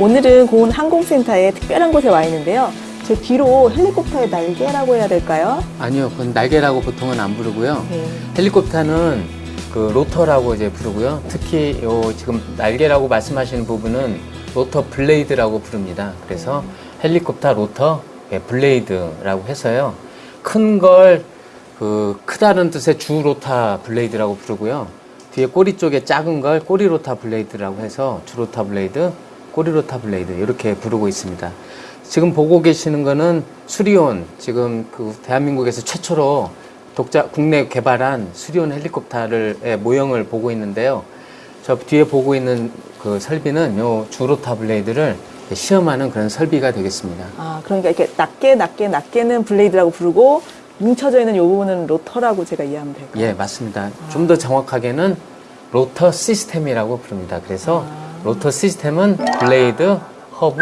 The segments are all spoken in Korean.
네, 오늘은 고흥 항공센터에 특별한 곳에 와 있는데요. 제 뒤로 헬리콥터의 날개라고 해야 될까요? 아니요, 그건 날개라고 보통은 안 부르고요. 네. 헬리콥터는 그 로터라고 이제 부르고요. 특히 요 지금 날개라고 말씀하시는 부분은 로터 블레이드라고 부릅니다. 그래서 헬리콥터 로터 예, 블레이드라고 해서요. 큰 걸 그 크다는 뜻의 주 로터 블레이드라고 부르고요. 뒤에 꼬리 쪽에 작은 걸 꼬리 로터 블레이드라고 해서 주 로터 블레이드, 꼬리 로터 블레이드 이렇게 부르고 있습니다. 지금 보고 계시는 거는 수리온 지금 그 대한민국에서 최초로 독자 국내 개발한 수리온 헬리콥터를 의 모형을 보고 있는데요. 저 뒤에 보고 있는 그 설비는 요 주 로터 블레이드를 시험하는 그런 설비가 되겠습니다. 아, 그러니까 이렇게 낱개, 낱개, 낱개는 블레이드라고 부르고 뭉쳐져 있는 이 부분은 로터라고 제가 이해하면 될까요? 예, 맞습니다. 좀더 정확하게는 로터 시스템이라고 부릅니다. 그래서 로터 시스템은 블레이드, 허브,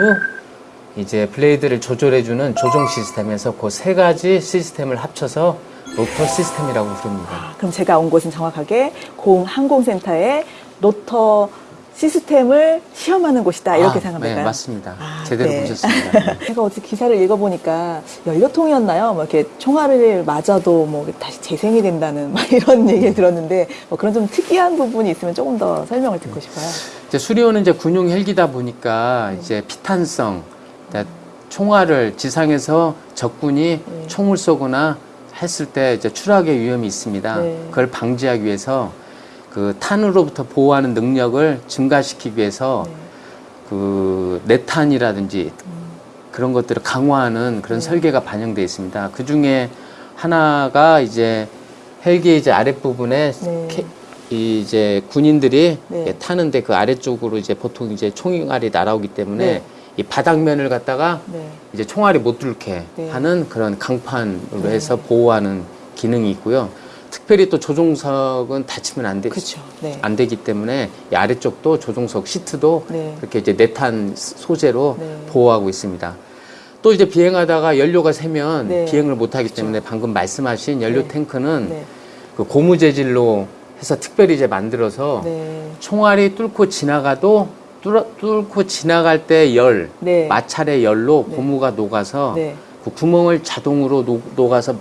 이제 블레이드를 조절해주는 조종 시스템에서 그 세 가지 시스템을 합쳐서 로터 시스템이라고 부릅니다. 아, 그럼 제가 온 곳은 정확하게 고흥 항공센터의 로터 시스템을 시험하는 곳이다. 이렇게 아, 생각하면 네, 될까요? 맞습니다. 아, 제대로 네. 보셨습니다. 제가 어제 기사를 읽어보니까 연료통이었나요? 뭐 이렇게 총알을 맞아도 뭐 다시 재생이 된다는 막 이런 얘기를 들었는데 뭐 그런 좀 특이한 부분이 있으면 조금 더 설명을 듣고 싶어요. 이제 수리온은 이제 군용 헬기다 보니까 이제 피탄성, 그러니까 총알을 지상에서 적군이 네. 총을 쏘거나 했을 때 이제 추락의 위험이 있습니다. 네. 그걸 방지하기 위해서 그 탄으로부터 보호하는 능력을 증가시키기 위해서 네. 그 내탄이라든지 그런 것들을 강화하는 그런 네. 설계가 반영되어 있습니다. 그 중에 하나가 이제 헬기 이제 아랫부분에 네. 캐- 이 이제 군인들이 네. 타는데 그 아래쪽으로 이제 보통 이제 총알이 날아오기 때문에 네. 이 바닥면을 갖다가 네. 이제 총알이 못 들게 네. 하는 그런 강판으로 네. 해서 보호하는 기능이 있고요. 특별히 또 조종석은 다치면 안 되, 그렇죠. 네. 안 되기 때문에 이 아래쪽도 조종석 시트도 네. 그렇게 이제 내탄 소재로 네. 보호하고 있습니다. 또 이제 비행하다가 연료가 새면 네. 비행을 못하기 때문에 방금 말씀하신 연료 네. 탱크는 네. 그 고무 재질로 해서 특별히 이제 만들어서 네. 총알이 뚫고 지나가도 뚫어, 뚫고 지나갈 때 열, 네. 마찰의 열로 네. 고무가 녹아서 네. 그 구멍을 자동으로 녹, 녹아서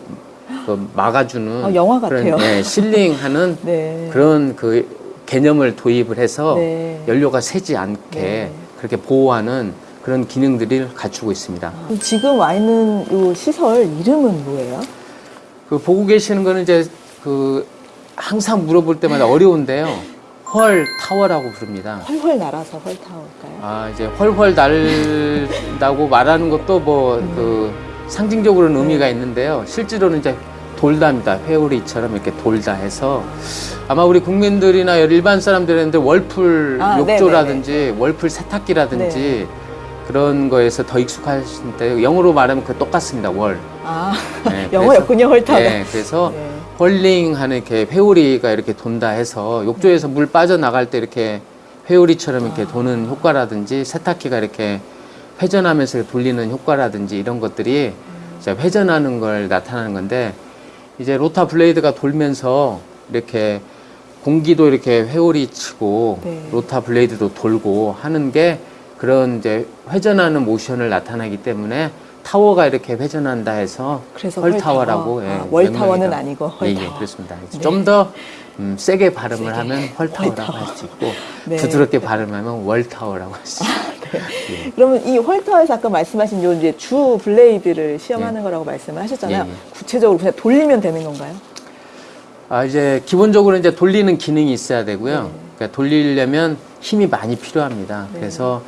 그 막아주는 아, 영화 그런 같아요. 예, 실링하는 네. 그런 그 개념을 도입을 해서 네. 연료가 새지 않게 네. 그렇게 보호하는 그런 기능들을 갖추고 있습니다. 지금 와 있는 이 시설 이름은 뭐예요? 그 보고 계시는 거는 이제 그 항상 물어볼 때마다 어려운데요. 헐 타워라고 부릅니다. 헐헐 날아서 헐 타워일까요? 아 이제 헐헐 날다고 말하는 것도 뭐그 상징적으로는 네. 의미가 있는데요. 실제로는 이제 돌다입니다. 회오리처럼 이렇게 돌다 해서 아마 우리 국민들이나 일반 사람들한테 월풀 아, 욕조라든지 월풀 세탁기라든지 네. 그런 거에서 더 익숙하신데 영어로 말하면 그 똑같습니다. 월. 아, 네, 영어였군요, 헐타워. 네, 그래서 네. 헐링하는 이렇게 회오리가 이렇게 돈다 해서 욕조에서 물 빠져나갈 때 이렇게 회오리처럼 이렇게 아. 도는 효과라든지 세탁기가 이렇게 회전하면서 돌리는 효과라든지 이런 것들이 음. 이제 회전하는 걸 나타나는 건데 이제 rotor blade가 돌면서 이렇게 공기도 이렇게 회오리 치고 네. rotor blade도 돌고 하는 게 그런 이제 회전하는 모션을 나타나기 때문에 타워가 이렇게 회전한다 해서 그래서 헐타워라고 헐타워. 예, 아, 월타워는. 아니고 예, whirl tower. 예, 그렇습니다. 네. 좀더 음, 세게 발음을 세게. 하면 whirl tower라고 whirl tower. 할수 있고 네. 부드럽게 발음하면 whirl tower라고 할 수 있고 예. 그러면 이 whirl tower에서 아까 말씀하신 요 이제 주 blade를 시험하는 거라고 말씀을 하셨잖아요. 예, 예. 구체적으로 그냥 돌리면 되는 건가요? 아, 이제 기본적으로 이제 돌리는 기능이 있어야 되고요. 네. 그러니까 돌리려면 힘이 많이 필요합니다. 네. 그래서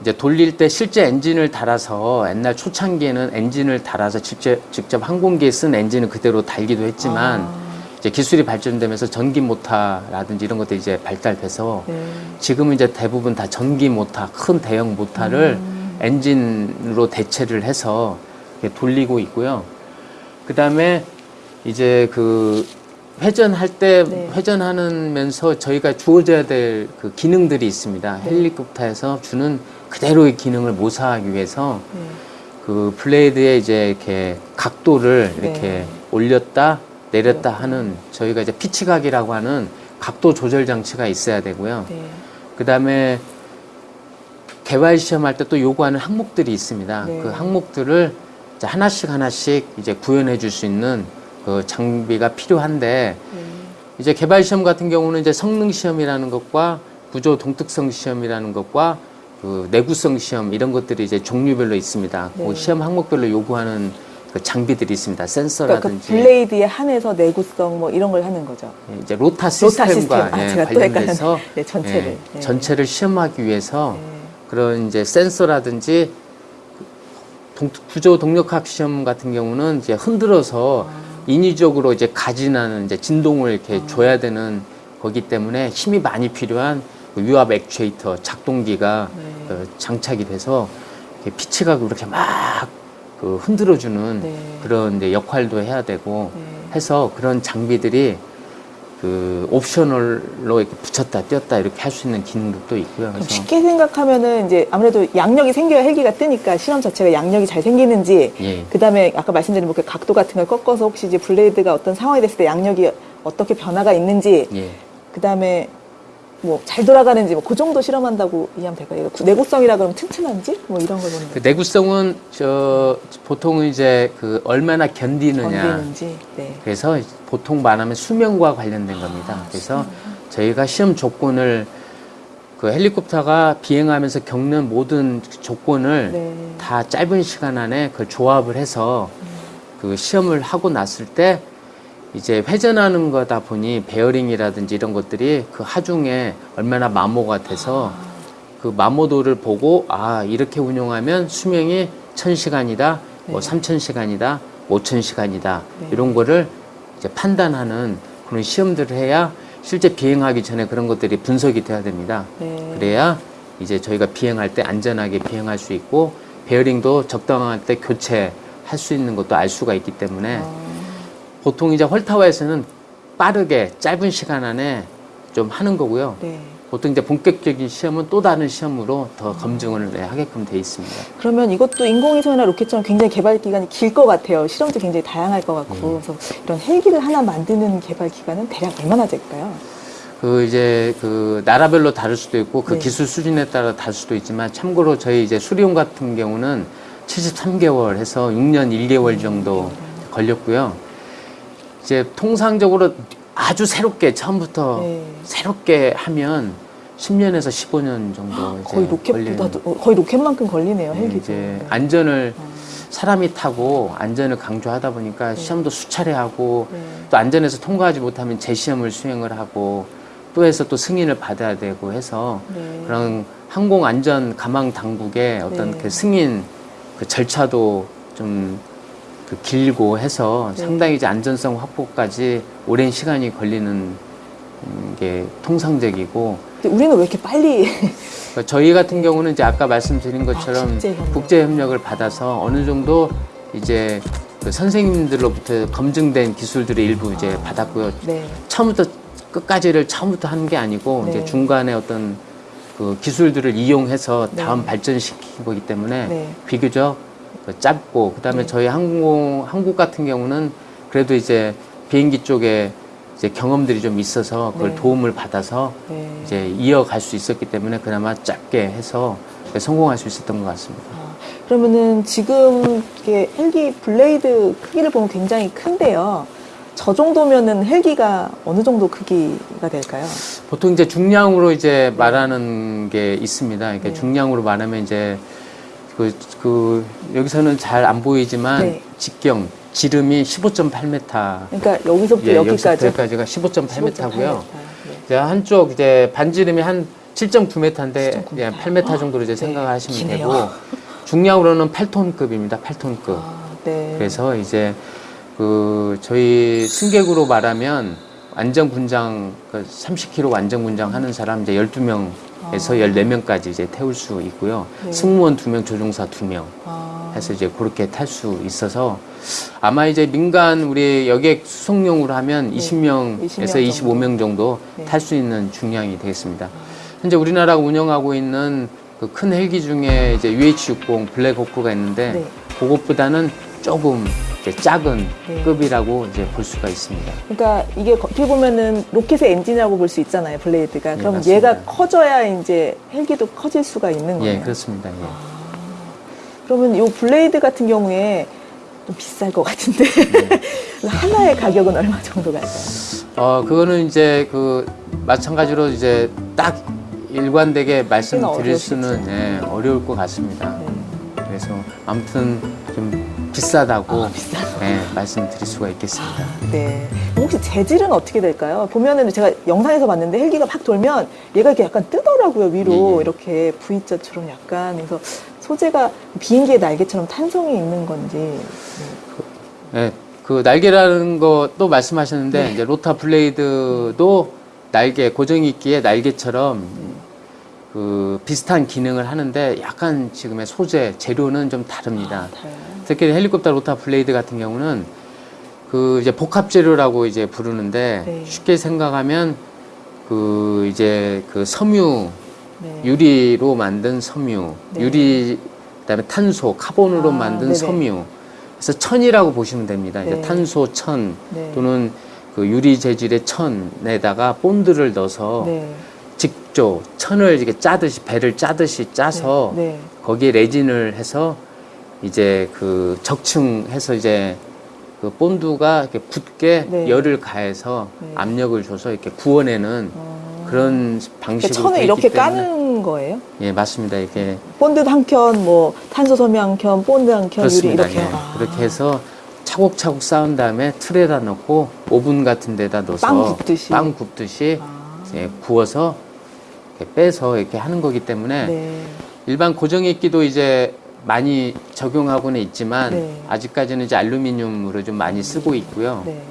이제 돌릴 때 실제 엔진을 달아서 옛날 초창기에는 엔진을 달아서 직접, 직접 항공기에 쓴 엔진을 그대로 달기도 했지만 아, 이제 기술이 발전되면서 전기 모터라든지 이런 것들이 이제 발달돼서 네. 지금은 이제 대부분 다 전기 모터, 큰 대형 모터를 음. 엔진으로 대체를 해서 돌리고 있고요. 그 다음에 이제 그 회전할 때 네. 회전하면서 저희가 주어져야 될 그 기능들이 있습니다. 네. 헬리콥터에서 주는 그대로의 기능을 모사하기 위해서 네. 그 블레이드의 이제 이렇게 각도를 네. 이렇게 올렸다 내렸다 하는 저희가 이제 피치각이라고 하는 각도 조절 장치가 있어야 되고요. 네. 그 다음에 개발 시험할 때 또 요구하는 항목들이 있습니다. 네. 그 항목들을 이제 하나씩 하나씩 이제 구현해 줄 수 있는 그 장비가 필요한데 이제 개발 시험 같은 경우는 이제 성능 시험이라는 것과 구조 동특성 시험이라는 것과 그 내구성 시험 이런 것들이 이제 종류별로 있습니다. 네. 그 시험 항목별로 요구하는 그 장비들이 있습니다. 그러니까 그 센서라든지 블레이드에 한해서 내구성 뭐 이런 걸 하는 거죠. 이제 로타 로타 시스템. 시스템과 아, 예, 제가 또 관련돼서. 네, 전체를. 예, 네. 전체를 시험하기 위해서 네. 그런 이제 센서라든지 동- 구조 동력학 시험 같은 경우는 이제 흔들어서 아. 인위적으로 이제 가진하는 이제 진동을 이렇게 줘야 되는 거기 때문에 힘이 많이 필요한 그 유압 액추에이터 작동기가 네. 어, 장착이 돼서 피치가 그렇게 막 그 흔들어주는 네. 그런 이제 역할도 해야 되고 네. 해서 그런 장비들이 그 옵셔널로 이렇게 붙였다 띄었다 이렇게 할 수 있는 기능도 또 있고요. 그래서 쉽게 생각하면은 이제 아무래도 양력이 생겨야 헬기가 뜨니까 시험 자체가 양력이 잘 생기는지 예. 그다음에 아까 말씀드린 뭐 그 각도 같은 걸 꺾어서 혹시 이제 블레이드가 어떤 상황이 됐을 때 양력이 어떻게 변화가 있는지 예. 그다음에 뭐 잘 돌아가는지 뭐 그 정도 실험한다고 이해하면 될까요? 내구성이라 그러면 튼튼한지 뭐 이런 걸 보는 그. 내구성은 저 보통은 이제 그 얼마나 견디느냐. 견디는지. 네. 그래서 보통 말하면 수명과 관련된 겁니다. 아, 그래서 저희가 시험 조건을 그 헬리콥터가 비행하면서 겪는 모든 조건을 네. 다 짧은 시간 안에 그걸 조합을 해서 그 시험을 하고 났을 때 이제 회전하는 거다 보니 베어링이라든지 이런 것들이 그 하중에 얼마나 마모가 돼서 그 마모도를 보고 아 이렇게 운용하면 수명이 천 시간이다, 뭐 네. 삼천 시간이다, 오천 시간이다 네. 이런 거를 이제 판단하는 그런 시험들을 해야 실제 비행하기 전에 그런 것들이 분석이 돼야 됩니다. 네. 그래야 이제 저희가 비행할 때 안전하게 비행할 수 있고 베어링도 적당할 때 교체할 수 있는 것도 알 수가 있기 때문에 아, 보통 이제 헐타워에서는 빠르게 짧은 시간 안에 좀 하는 거고요. 네. 보통 이제 본격적인 시험은 또 다른 시험으로 더 검증을 네, 하게끔 돼 있습니다. 그러면 이것도 인공위성이나 로켓처럼 굉장히 개발 기간이 길 것 같아요. 실험도 굉장히 다양할 것 같고. 음. 그래서 이런 헬기를 하나 만드는 개발 기간은 대략 얼마나 될까요? 그 이제 그 나라별로 다를 수도 있고 그 네. 기술 수준에 따라 다를 수도 있지만 참고로 저희 이제 수리온 같은 경우는 73개월 해서 6년 1개월 정도 걸렸고요. 이제 통상적으로 아주 새롭게 처음부터 네. 새롭게 하면 10년에서 15년 정도 이제 거의 로켓보다도 어, 거의 로켓만큼 걸리네요. 걸리는, 헬기도. 이제 안전을 어. 사람이 타고 안전을 강조하다 보니까 시험도 수차례 하고 네. 또 안전에서 통과하지 못하면 재시험을 수행을 하고 또 해서 또 승인을 받아야 되고 해서 네. 그런 항공 안전 가망 당국의 어떤 네. 그 승인 그 절차도 좀 그 길고 해서 네. 상당히 이제 안전성 확보까지 오랜 시간이 걸리는 음, 게 통상적이고 근데 우리는 왜 이렇게 빨리 그러니까 저희 같은 경우는 이제 아까 말씀드린 것처럼 아, 국제협력. 국제 협력을 받아서 어느 정도 이제 그 선생님들로부터 검증된 기술들을 일부 이제 받았고요. 네. 처음부터 끝까지를 처음부터 한 게 아니고 네. 이제 중간에 어떤 그 기술들을 이용해서 네. 다음 발전시킨 거기 때문에 네. 비교적 그 짧고 그다음에 네. 저희 항공 한국 같은 경우는 그래도 이제 비행기 쪽에 이제 경험들이 좀 있어서 그걸 네. 도움을 받아서 네. 이제 이어갈 수 있었기 때문에 그나마 짧게 해서 성공할 수 있었던 것 같습니다. 아, 그러면은 지금 이게 헬기 블레이드 크기를 보면 굉장히 큰데요. 저 정도면은 헬기가 어느 정도 크기가 될까요? 보통 이제 중량으로 이제 말하는 게 있습니다. 이렇게 네. 중량으로 말하면 이제 그, 그 여기서는 잘 안 보이지만 네. 직경 지름이 15.8m. 그러니까 여기서부터 예, 여기까지 여기서부터까지가 15.8m고요. 네. 이제 한쪽 이제 반지름이 한 7.9m인데 7.9m. 예, 8m 정도로 이제 네, 생각하시면 기네요. 되고 중량으로는 8톤급입니다. 8톤급. 아, 네. 그래서 이제 그 저희 승객으로 말하면 안전 군장 그 30km 안전 군장 하는 사람 이제 12명 에서 아. 14명까지 이제 태울 수 있고요. 네. 승무원 2명, 조종사 2명 아, 해서 이제 그렇게 탈 수 있어서 아마 이제 민간 우리 여객 수송용으로 하면 네. 20명에서 20명 25명 정도 네. 탈수 있는 중량이 되겠습니다. 현재 우리나라가 운영하고 있는 그 큰 헬기 중에 이제 UH-60 블랙호크가 있는데 네. 그것보다는 조금 작은 네. 급이라고 이제 볼 수가 있습니다. 그러니까 이게 어떻게 보면은 로켓의 엔진이라고 볼 수 있잖아요, blade가. 예, 그럼 맞습니다. 얘가 커져야 이제 헬기도 커질 수가 있는 거예요. 예, 그렇습니다. 예. 그러면 이 blade 같은 경우에 좀 비쌀 것 같은데 네. 하나의 가격은 얼마 정도 갈까요? 어, 그거는 이제 그 마찬가지로 이제 딱 일관되게 말씀드릴. 수는 예, 어려울 것 같습니다. 네. 그래서 아무튼 좀 비싸다고 아. 예, 말씀드릴 수가 있겠습니다. 네. 혹시 재질은 어떻게 될까요? 보면은 제가 영상에서 봤는데 헬기가 막 돌면 얘가 이렇게 약간 뜨더라고요 위로 예, 예. 이렇게 V자처럼 약간 그래서 소재가 비행기의 날개처럼 탄성이 있는 건지 네. 예, 그 날개라는 것도 말씀하셨는데 네. 이제 로타 블레이드도 날개 고정익기의 날개처럼 그 비슷한 기능을 하는데 약간 지금의 소재 재료는 좀 다릅니다. 아. 특히 헬리콥터 rotor blade 같은 경우는 그 이제 복합 재료라고 이제 부르는데 네. 쉽게 생각하면 그 이제 그 섬유 네. 유리로 만든 섬유, 네. 유리 그다음에 탄소, 카본으로 아, 만든 네네. 섬유. 그래서 천이라고 보시면 됩니다. 네. 이제 탄소 천 네. 또는 그 유리 재질의 천에다가 본드를 넣어서 네. 직조 천을 이렇게 짜듯이 베를 짜듯이 짜서 네. 거기에 레진을 해서 이제 그 적층해서 이제 그 본드가 이렇게 붙게 네. 열을 가해서 네. 압력을 줘서 이렇게 구워내는 어. 그런 그러니까 방식으로 천을 돼 이렇게 때문에 까는 거예요? 예 맞습니다 이게 본드 한 켠, 뭐 탄소 섬유 한 켠, 본드 한 켠, 유리 이렇게 예. 아. 그렇게 해서 차곡차곡 쌓은 다음에 틀에다 넣고 오븐 같은 데다 넣어서 빵 굽듯이. 빵 굽듯이 아. 이제 구워서 이렇게 빼서 이렇게 하는 거기 때문에 네. 일반 고정익기도 이제 많이 적용하고는 있지만 네. 아직까지는 이제 알루미늄으로 좀 많이 쓰고 있고요. 네.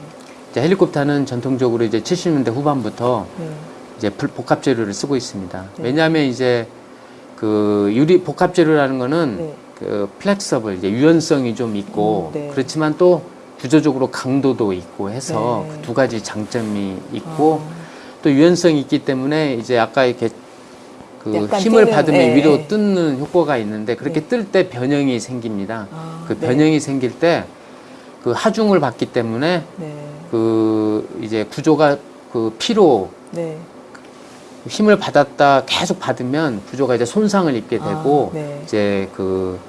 이제 헬리콥터는 전통적으로 이제 70년대 후반부터 네. 이제 불- 복합 재료를 쓰고 있습니다. 네. 왜냐하면 이제 그 유리 복합 재료라는 거는 네. 그 flexible 이제 유연성이 좀 있고 음, 네. 그렇지만 또 구조적으로 강도도 있고 해서 네. 그두 가지 장점이 있고 아. 또 유연성이 있기 때문에 이제 아까 이렇게 그 힘을 뛰는, 받으면 네. 위로 뜯는 효과가 있는데 그렇게 네. 뜰때 변형이 생깁니다. 아, 그 네. 변형이 생길 때 그 하중을 받기 때문에 네. 그 이제 구조가 그 피로 네. 힘을 받았다 계속 받으면 구조가 이제 손상을 입게 아, 되고 네. 이제 그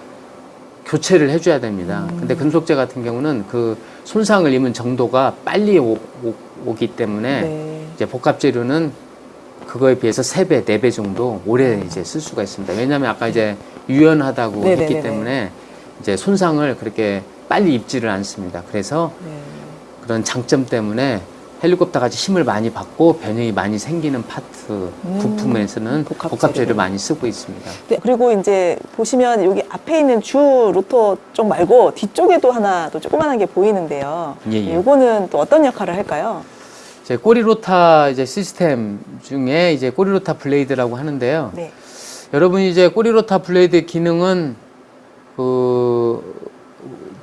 교체를 해줘야 됩니다. 음. 근데 금속재 같은 경우는 그 손상을 입은 정도가 빨리 오, 기 때문에 네. 이제 복합 재료는 그거에 비해서 세 배, 네 배 정도 오래 이제 쓸 수가 있습니다. 왜냐하면 아까 이제 유연하다고 네네네네. 했기 때문에 이제 손상을 그렇게 빨리 입지를 않습니다. 그래서 네. 그런 장점 때문에 헬리콥터 같이 힘을 많이 받고 변형이 많이 생기는 파트 음, 부품에서는 복합 복합 재료 재료. 많이 쓰고 있습니다. 네, 그리고 이제 보시면 여기 앞에 있는 주 rotor 쪽 말고 뒤쪽에도 하나 또 조그만한 게 보이는데요. 예, 예. 이거는 또 어떤 역할을 할까요? 이제 꼬리rotor 이제 시스템 중에 이제 꼬리rotor blade라고 하는데요. 네. 여러분이 이제 꼬리rotor blade 기능은 그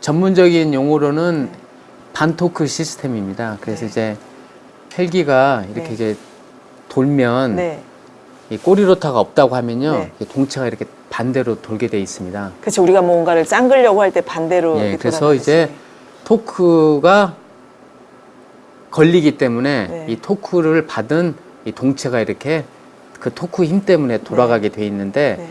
전문적인 용어로는 반토크 시스템입니다. 그래서 네. 이제 헬기가 이렇게 네. 이제 돌면 네. 이 꼬리로타가 없다고 하면요. 네. 동체가 이렇게 반대로 돌게 돼 있습니다. 그렇죠. 우리가 뭔가를 짱그려고 할 때 반대로 예, 그래서. 이제 토크가 걸리기 때문에 네. 이 토크를 받은 이 동체가 이렇게 그 토크 힘 때문에 돌아가게 돼 있는데 네.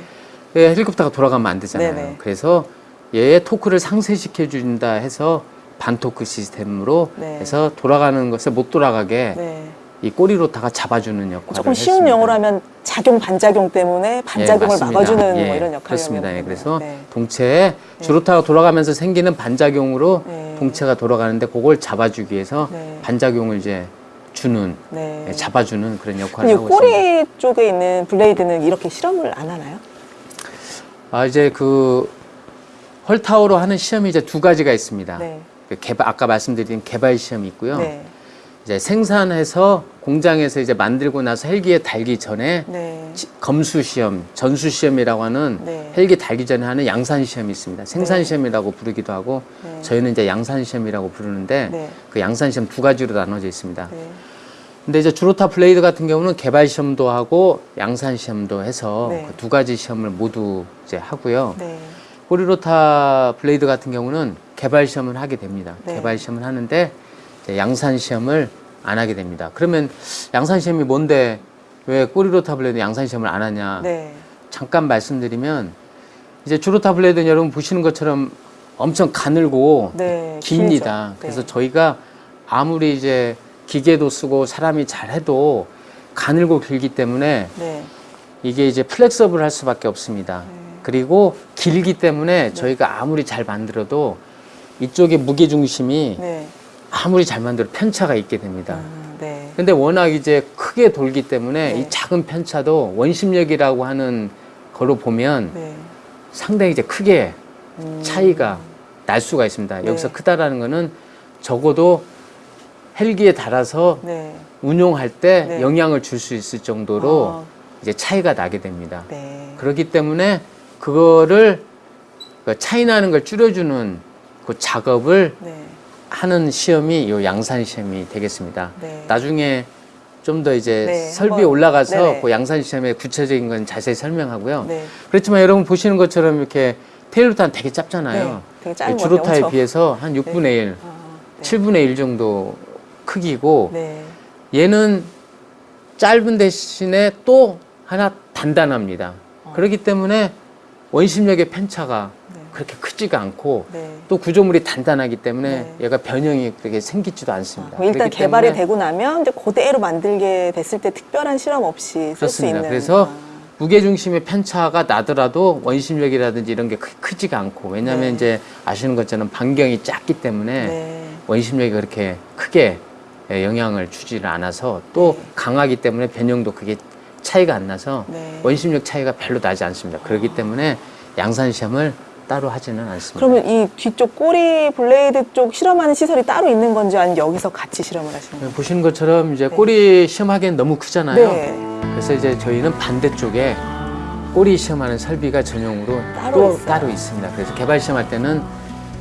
예, 헬리콥터가 돌아가면 안 되잖아요. 네네. 그래서 얘의 토크를 상쇄시켜 준다 해서 반토크 시스템으로 네. 해서 돌아가는 것을 못 돌아가게 네. 이 꼬리rotor가 잡아주는 역할을 조금 쉬운 했습니다. 용어로 하면 작용 반작용 때문에 반작용을 예. 막아주는 예, 뭐 이런 역할을 그렇습니다. 예, 그래서. 네. 동체에 주rotor가 돌아가면서 생기는 반작용으로 네. 동체가 돌아가는데 그걸 잡아주기 위해서 네. 반작용을 이제 주는 네. 예, 잡아주는 그런 역할을 이 하고 있습니다. 꼬리 쪽에 있는 blade는 이렇게 실험을 안 하나요? 아 이제 그 whirl tower로 하는 시험이 이제 두 가지가 있습니다. 네. 그 개발 아까 말씀드린 개발 시험이 있고요. 네. 이제 생산해서 공장에서 이제 만들고 나서 헬기에 달기 전에 네. 지- 검수 시험, 전수 시험이라고 하는 네. 헬기 달기 전에 하는 양산 시험이 있습니다. 생산 네. 시험이라고 부르기도 하고 네. 저희는 이제 양산 시험이라고 부르는데 네. 그 양산 시험 두 가지로 나눠져 있습니다. 네. 근데 이제 주rotor blade 같은 경우는 개발 시험도 하고 양산 시험도 해서 네. 그두 가지 시험을 모두 이제 하고요. 네. 꼬리rotor blade 같은 경우는 개발 시험을 하게 됩니다. 네. 개발 시험을 하는데 양산 시험을 안 하게 됩니다. 그러면 양산 시험이 뭔데 왜 꼬리rotor blade 양산 시험을 안 하냐? 네. 잠깐 말씀드리면 이제 주rotor blade는 여러분 보시는 것처럼 엄청 가늘고 네. 깁니다. 길죠. 그래서 네. 저희가 아무리 이제 기계도 쓰고 사람이 잘해도 가늘고 길기 때문에 네. 이게 이제 flexible 할 수밖에 없습니다. 네. 그리고 길기 때문에 저희가 아무리 잘 만들어도 이쪽에 무게 중심이 네. 아무리 잘 만들어도 편차가 있게 됩니다. 아, 네. 근데 워낙 이제 크게 돌기 때문에 네. 이 작은 편차도 원심력이라고 하는 걸로 보면 네. 상당히 이제 크게 음. 차이가 날 수가 있습니다. 네. 여기서 크다라는 거는 적어도 헬기에 달아서 네. 운용할 때 네. 영향을 줄 수 있을 정도로 아, 이제 차이가 나게 됩니다. 네. 그렇기 때문에 그거를 그 차이 나는 걸 줄여주는 그 작업을 네. 하는 시험이 이 양산 시험이 되겠습니다. 네. 나중에 좀 더 이제 네, 설비에 한번- 올라가서 네네. 그 양산 시험의 구체적인 건 자세히 설명하고요. 네. 그렇지만 여러분 보시는 것처럼 이렇게 테일로타는 되게 짧잖아요. 네. 되게 짧은 것 주로타에. 비해서 한 6분의 1, 아, 네. 7분의 1 정도 크기고 네. 얘는 짧은 대신에 또 하나 단단합니다. 어. 그렇기 때문에 원심력의 편차가 네. 그렇게 크지가 않고 네. 또 구조물이 단단하기 때문에 네. 얘가 변형이 그렇게 생기지도 않습니다. 뭐 일단 개발이 되고 나면 이제 그대로 만들게 됐을 때 특별한 실험 없이 쓸수 그렇습니다. 있는. 그래서 아, 무게 중심의 편차가 나더라도 원심력이라든지 이런 게 크, 크지가 않고 왜냐하면 네. 이제 아시는 것처럼 반경이 작기 때문에 네. 원심력이 그렇게 크게 예, 영향을 주지를 않아서 또 네. 강하기 때문에 변형도 그게 차이가 안 나서 네. 원심력 차이가 별로 나지 않습니다. 그렇기 때문에 양산 시험을 따로 하지는 않습니다. 그러면 이 뒤쪽 꼬리 블레이드 쪽 실험하는 시설이 따로 있는 건지 아니면 여기서 같이 실험을 하시는 건가요? 보시는 것처럼 이제 네. 꼬리 시험하기엔 너무 크잖아요. 네. 그래서 이제 저희는 반대쪽에 꼬리 시험하는 설비가 전용으로 따로 또 있어요. 따로 있습니다. 그래서 개발 시험할 때는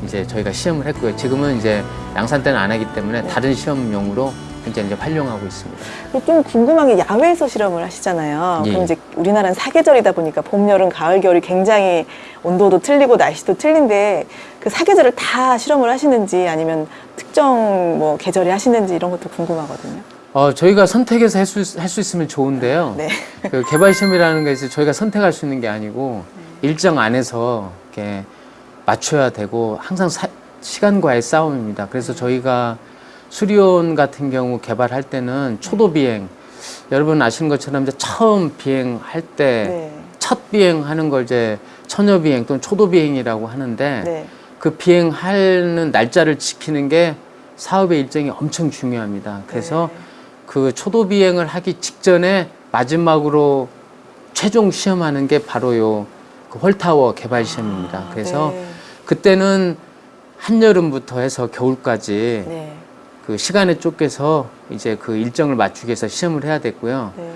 이제 저희가 시험을 했고요. 지금은 이제 양산 때는 안 하기 때문에 네. 다른 시험용으로 현재 이제 활용하고 있습니다. 좀 궁금한 게 야외에서 실험을 하시잖아요. 예. 그럼 이제 우리나라는 사계절이다 보니까 봄, 여름, 가을, 겨울이 굉장히 온도도 틀리고 날씨도 틀린데 그 사계절을 다 실험을 하시는지 아니면 특정 뭐 계절에 하시는지 이런 것도 궁금하거든요. 어, 저희가 선택해서 할수 있으면 좋은데요. 네. 그 개발 시험이라는 것이 저희가 선택할 수 있는 게 아니고 일정 안에서 이렇게 맞춰야 되고 항상 사- 시간과의 싸움입니다. 그래서 저희가 수리온 같은 경우 개발할 때는 초도 비행 여러분 아시는 것처럼 이제 처음 비행할 때 네. 첫 비행하는 걸 이제 처녀 비행 또는 초도 비행이라고 하는데 네. 그 비행하는 날짜를 지키는 게 사업의 일정이 엄청 중요합니다. 그래서 네. 그 초도 비행을 하기 직전에 마지막으로 최종 시험하는 게 바로 요그 홀타워 개발 시험입니다. 그래서 네. 그때는 한여름부터 해서 겨울까지 네. 그 시간에 쫓겨서 이제 그 일정을 맞추기 위해서 시험을 해야 됐고요. 네.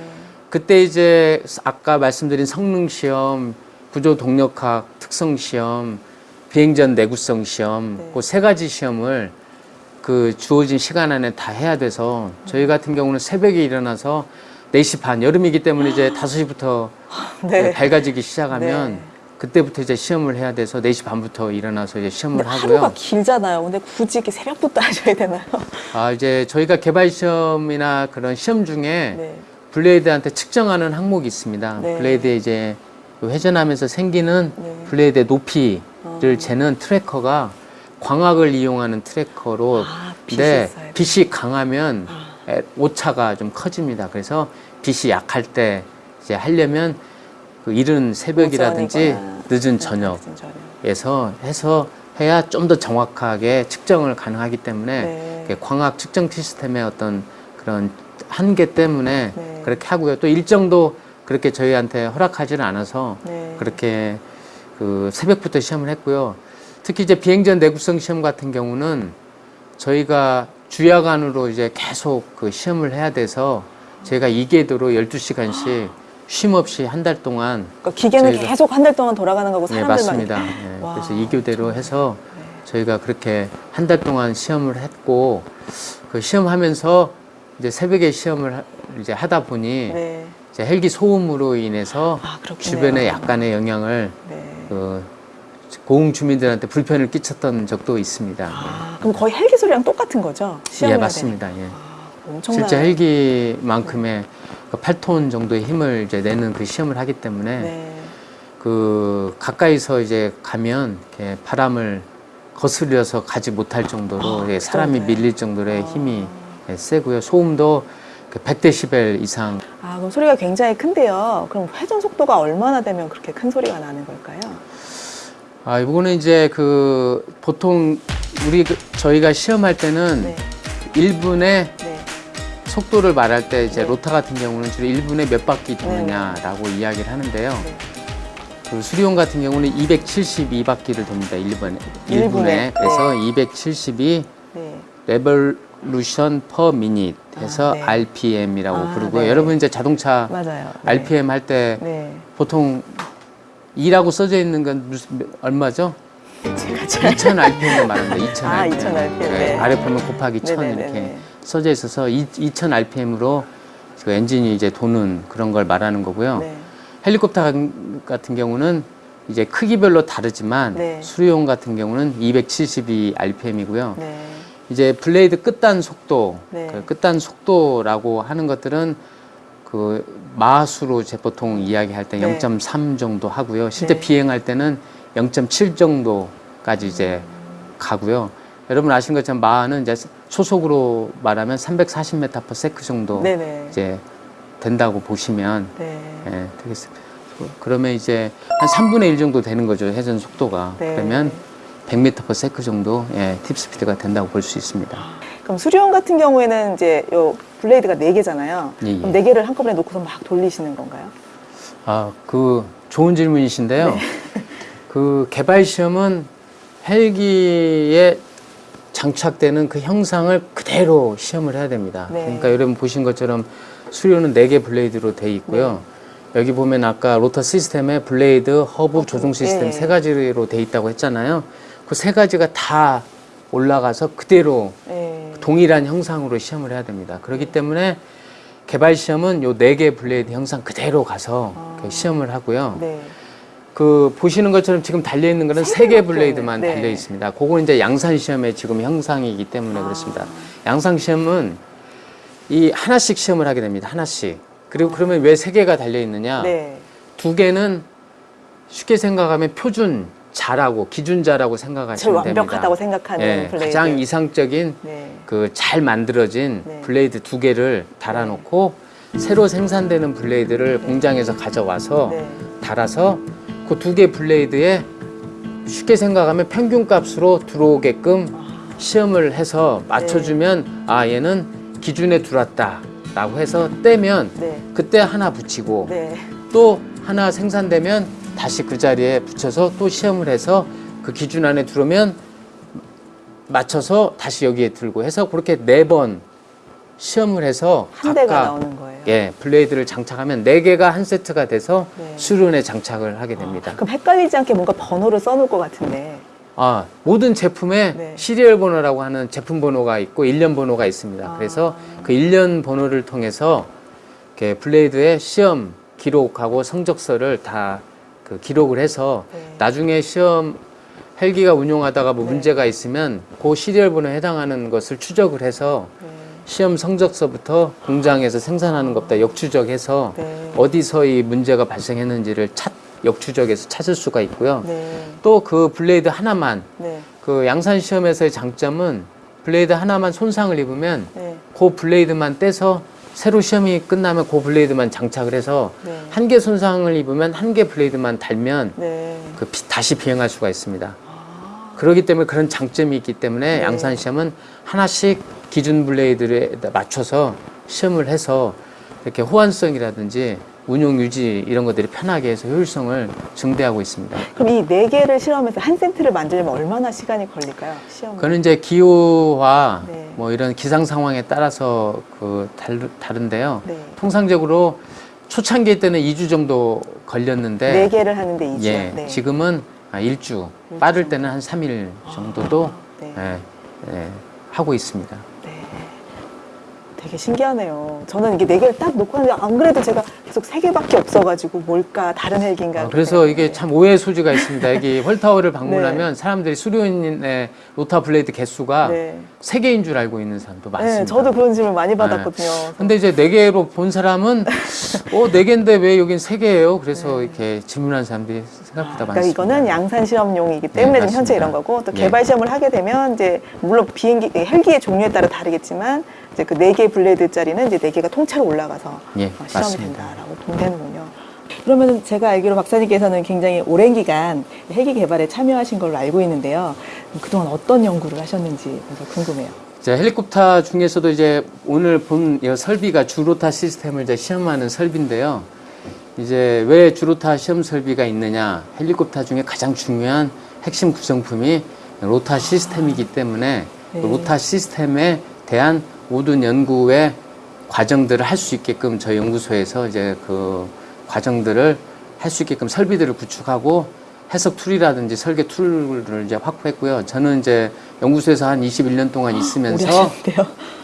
그때 이제 아까 말씀드린 성능 시험, 구조 동력학 특성 시험, 비행 전 내구성 시험, 네. 그세 가지 시험을 그 주어진 시간 안에 다 해야 돼서 저희 같은 경우는 새벽에 일어나서 4시 반, 여름이기 때문에 이제 5시부터 네. 밝아지기 시작하면 네. 그때부터 이제 시험을 해야 돼서 4시 반부터 일어나서 이제 시험을 하고요. 하루가 길잖아요. 근데 굳이 이렇게 새벽부터 하셔야 되나요? 아, 이제 저희가 개발 시험이나 그런 시험 중에 네. 블레이드한테 측정하는 항목이 있습니다. 네. 블레이드에 이제 회전하면서 생기는 네. 블레이드의 높이를 어. 재는 tracker가 광학을 이용하는 tracker로 아, 빛이 강하면 아. 에, 오차가 좀 커집니다. 그래서 빛이 약할 때 이제 하려면 그 이른 새벽이라든지 늦은 저녁 늦은 저녁. 에서 해서 해야 좀 더 정확하게 측정을 가능하기 때문에 네. 광학 측정 시스템의 어떤 그런 한계 때문에 네. 그렇게 하고요. 또 일정도 그렇게 저희한테 허락하지는 않아서 네. 그렇게 그 새벽부터 시험을 했고요. 특히 이제 비행전 내구성 시험 같은 경우는 저희가 주야간으로 이제 계속 그 시험을 해야 돼서 저희가 2궤도로 12시간씩 쉼 없이 한 달 동안 그러니까 기계는 계속 한 달 동안 돌아가는 거고 네, 사람들만 맞습니다. 네, 와. 그래서 2교대로 해서 네. 저희가 그렇게 한 달 동안 시험을 했고 그 시험하면서 이제 새벽에 시험을 하- 이제 하다 보니 네. 헬기 소음으로 인해서 아. 주변에 약간의 영향을 네. 그 고흥 주민들한테 불편을 끼쳤던 적도 있습니다. 아, 그럼 거의 헬기 소리랑 똑같은 거죠? 예, 맞습니다. 예. 되니까. 엄청난. 실제 헬기만큼의 그 8톤 정도의 힘을 이제 내는 그 시험을 하기 때문에 네. 그 가까이서 이제 가면 이렇게 바람을 거슬려서 가지 못할 정도로 아, 예, 사람이? 밀릴 정도의 힘이 예, 세고요. 소음도 그 100데시벨 이상. 아, 그럼 소리가 굉장히 큰데요. 그럼 회전 속도가 얼마나 되면 그렇게 큰 소리가 나는 걸까요? 아, 이거는 이제 그 보통 우리 그- 저희가 시험할 때는 네. 1분에 네. 속도를 말할 때 이제 네. 로타 같은 경우는 주로 1분에 몇 바퀴 도느냐라고 이야기를 하는데요. 네. 그 수리온 같은 경우는 272바퀴를 돕니다. 1분에. 일 1분에. 분에. 그래서 272 네. revolution per minute 해서 아, 네. RPM이라고 아, 부르고요. 네. 여러분 이제 자동차 맞아요. 네. RPM 할때 네. 보통 2라고 써져 있는 건 얼마죠? 제가 잘. 2000 RPM을 말합니다. 2000 아, RPM. 2000 RPM, 네. 아래 보면 곱하기 1000 네네네네. 이렇게 써져 있어서 2000 RPM으로 그 엔진이 이제 도는 그런 걸 말하는 거고요. 네. 헬리콥터 같은 경우는 이제 크기별로 다르지만 네. 수리용 같은 경우는 272 RPM이고요. 네. 이제 블레이드 끝단 속도, 네. 그 끝단 속도라고 하는 것들은 그 마수로 이제 보통 이야기할 때 네. 0.3 정도 하고요. 실제 네. 비행할 때는 0.7 정도까지 이제 가고요. 여러분 아시는 것처럼 마하는 이제 초속으로 말하면 340m/s 정도 네네. 이제 된다고 보시면 네. 예, 되겠습니다. 그러면 이제 한 3분의 1 정도 되는 거죠. 회전 속도가. 네. 그러면 100m/s 정도 예, 팁 스피드가 된다고 볼 수 있습니다. 그럼 수리온 같은 경우에는 이제 요 블레이드가 네 개잖아요. 예, 예. 그럼 네 개를 한꺼번에 놓고서 막 돌리시는 건가요? 아, 그 좋은 질문이신데요. 네. 그 개발 시험은 헬기에 장착되는 그 형상을 그대로 시험을 해야 됩니다. 네. 그러니까 여러분 보신 것처럼 수리온은 네개 블레이드로 돼 있고요. 네. 여기 보면 아까 로터 시스템에 블레이드, 허브, 조종 시스템 네. 세 가지로 돼 있다고 했잖아요. 그 세 가지가 다 올라가서 그대로 네. 동일한 형상으로 시험을 해야 됩니다. 그렇기 때문에 개발 시험은 요 네 개 블레이드 형상 그대로 가서 아. 그 시험을 하고요. 네. 그 보시는 것처럼 지금 달려 있는 거는 세세개 블레이드만. 네. 달려 있습니다. 그거는 이제 양산 시험의 지금 형상이기 때문에 아. 그렇습니다. 양산 시험은 이 하나씩 시험을 하게 됩니다. 하나씩. 그리고 그러면 왜 세 개가 달려 있느냐? 네. 두 개는 쉽게 생각하면 표준 자라고 기준자라고 이제 생각하시면 됩니다. 완벽하다고 생각하는 예, 블레이드. 가장 이상적인 네. 그잘 만들어진 네. 블레이드 두 개를 달아놓고 새로 생산되는 블레이드를 공장에서 가져와서 네. 달아서 그 두 개 블레이드에 쉽게 생각하면 평균 값으로 들어오게끔 시험을 해서 맞춰주면 아 얘는 기준에 들어왔다 라고 해서 떼면 네. 그때 하나 붙이고 네. 또 하나 생산되면 다시 그 자리에 붙여서 또 시험을 해서 그 기준 안에 들어오면 맞춰서 다시 여기에 들고 해서 그렇게 네 번 시험을 해서 한 대가 나오는 거예요. 예 블레이드를 장착하면 네 개가 한 세트가 돼서 네. 수륜에 장착을 하게 됩니다. 그럼 헷갈리지 않게 뭔가 번호를 써놓을 것 같은데. 아 모든 제품에 네. serial 번호라고 하는 제품 번호가 있고 일련 번호가 있습니다. 아. 그래서 그 일련 번호를 통해서 블레이드의 시험 기록하고 성적서를 다 그 기록을 해서 네. 나중에 시험 헬기가 운용하다가 뭐 네. 문제가 있으면 그 serial 번호에 해당하는 것을 추적을 해서 네. 시험 성적서부터 공장에서 생산하는 것부터 역추적해서 네. 어디서 이 문제가 발생했는지를 찾, 역추적해서 찾을 수가 있고요. 네. 또그 블레이드 하나만 네. 그 양산 시험에서의 장점은 블레이드 하나만 손상을 입으면 네. 그 블레이드만 떼서 새로 시험이 끝나면 그 블레이드만 장착을 해서 네. 한개 손상을 입으면 한 개 블레이드만 달면 네. 그 비- 다시 비행할 수가 있습니다. 아. 그렇기 때문에 그런 장점이 있기 때문에 네. 양산 시험은 하나씩 기준 블레이드에 맞춰서 시험을 해서 이렇게 호환성이라든지 운용 유지 이런 것들이 편하게 해서 효율성을 증대하고 있습니다. 그럼 이 네 개를 실험해서 한 세트를 만들려면 얼마나 시간이 걸릴까요? 시험. 그거는 이제 기후와 네. 뭐 이런 기상 상황에 따라서 그 다르, 다른데요. 네. 통상적으로 초창기 때는 2주 정도 걸렸는데 네 개를 하는데 2주. 예, 네. 지금은 아, 1주, 빠를 때는 한 3일 정도도 네. 예, 예, 하고 있습니다. 네. 되게 신기하네요. 저는 이게 네 개를 딱 놓고 하는데 안 그래도 제가 계속 세 개밖에 없어가지고 뭘까 다른 헬기인가. 아, 그래서. 이게 참 오해의 소지가 있습니다. 여기 whirl tower를 방문하면 사람들이 수리온의 로터 블레이드 개수가 네. 세 개인 줄 알고 있는 사람도 많습니다. 네, 저도 그런 질문 많이 받았거든요. 근데 이제 네 개로 본 사람은 어, 네 개인데 왜 여긴 세 개예요? 그래서 이렇게 질문하는 사람들이 생각보다 그러니까 많습니다. 이거는 양산 실험용이기 때문에 네, 현재. 이런 거고 또 네. 개발 시험을 하게 되면 이제 물론 비행기 헬기의 종류에 따라 다르겠지만 이제 그 네 개 블레이드짜리는 이제 네 개가 통째로 올라가서 예, 어, 실험이 맞습니다. 된다라고 보면 되는군요. 그러면은 제가 알기로 박사님께서는 굉장히 오랜 기간 헬기 개발에 참여하신 걸로 알고 있는데요. 그동안 어떤 연구를 하셨는지 궁금해요. 이제 헬리콥터 중에서도 이제 오늘 본이 설비가 주로타 시스템을 이제 시험하는 설비인데요. 이제 왜 주로타 시험 설비가 있느냐? 헬리콥터 중에 가장 중요한 핵심 구성품이 로터 시스템이기 때문에 그 네. 로터 시스템에 대한 모든 연구의 과정들을 할 수 있게끔 저희 연구소에서 이제 그 과정들을 할 수 있게끔 설비들을 구축하고 해석 tool이라든지 설계 tool을 이제 확보했고요. 저는 이제 연구소에서 한 21년 동안 오래 있으면서.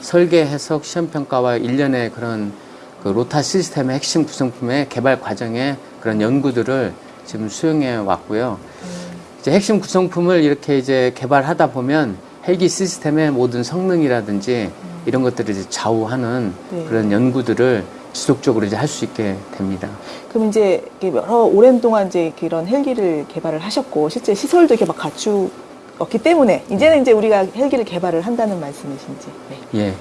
설계, 해석, 시험 평가와 일련의 그런 그 로터 시스템의 핵심 구성품의 개발 과정의 그런 연구들을 지금 수행해 왔고요. 이제 핵심 구성품을 이렇게 이제 개발하다 보면 헬기 시스템의 모든 성능이라든지 이런 것들을 이제 좌우하는 네. 그런 연구들을 지속적으로 이제 할 수 있게 됩니다. 그럼 이제 여러 오랜 동안 이제 이런 헬기를 개발을 하셨고 실제 시설도 이렇게 막 갖추었기 때문에 이제는 이제 우리가 헬기를 개발을 한다는 말씀이신지. 네. 예.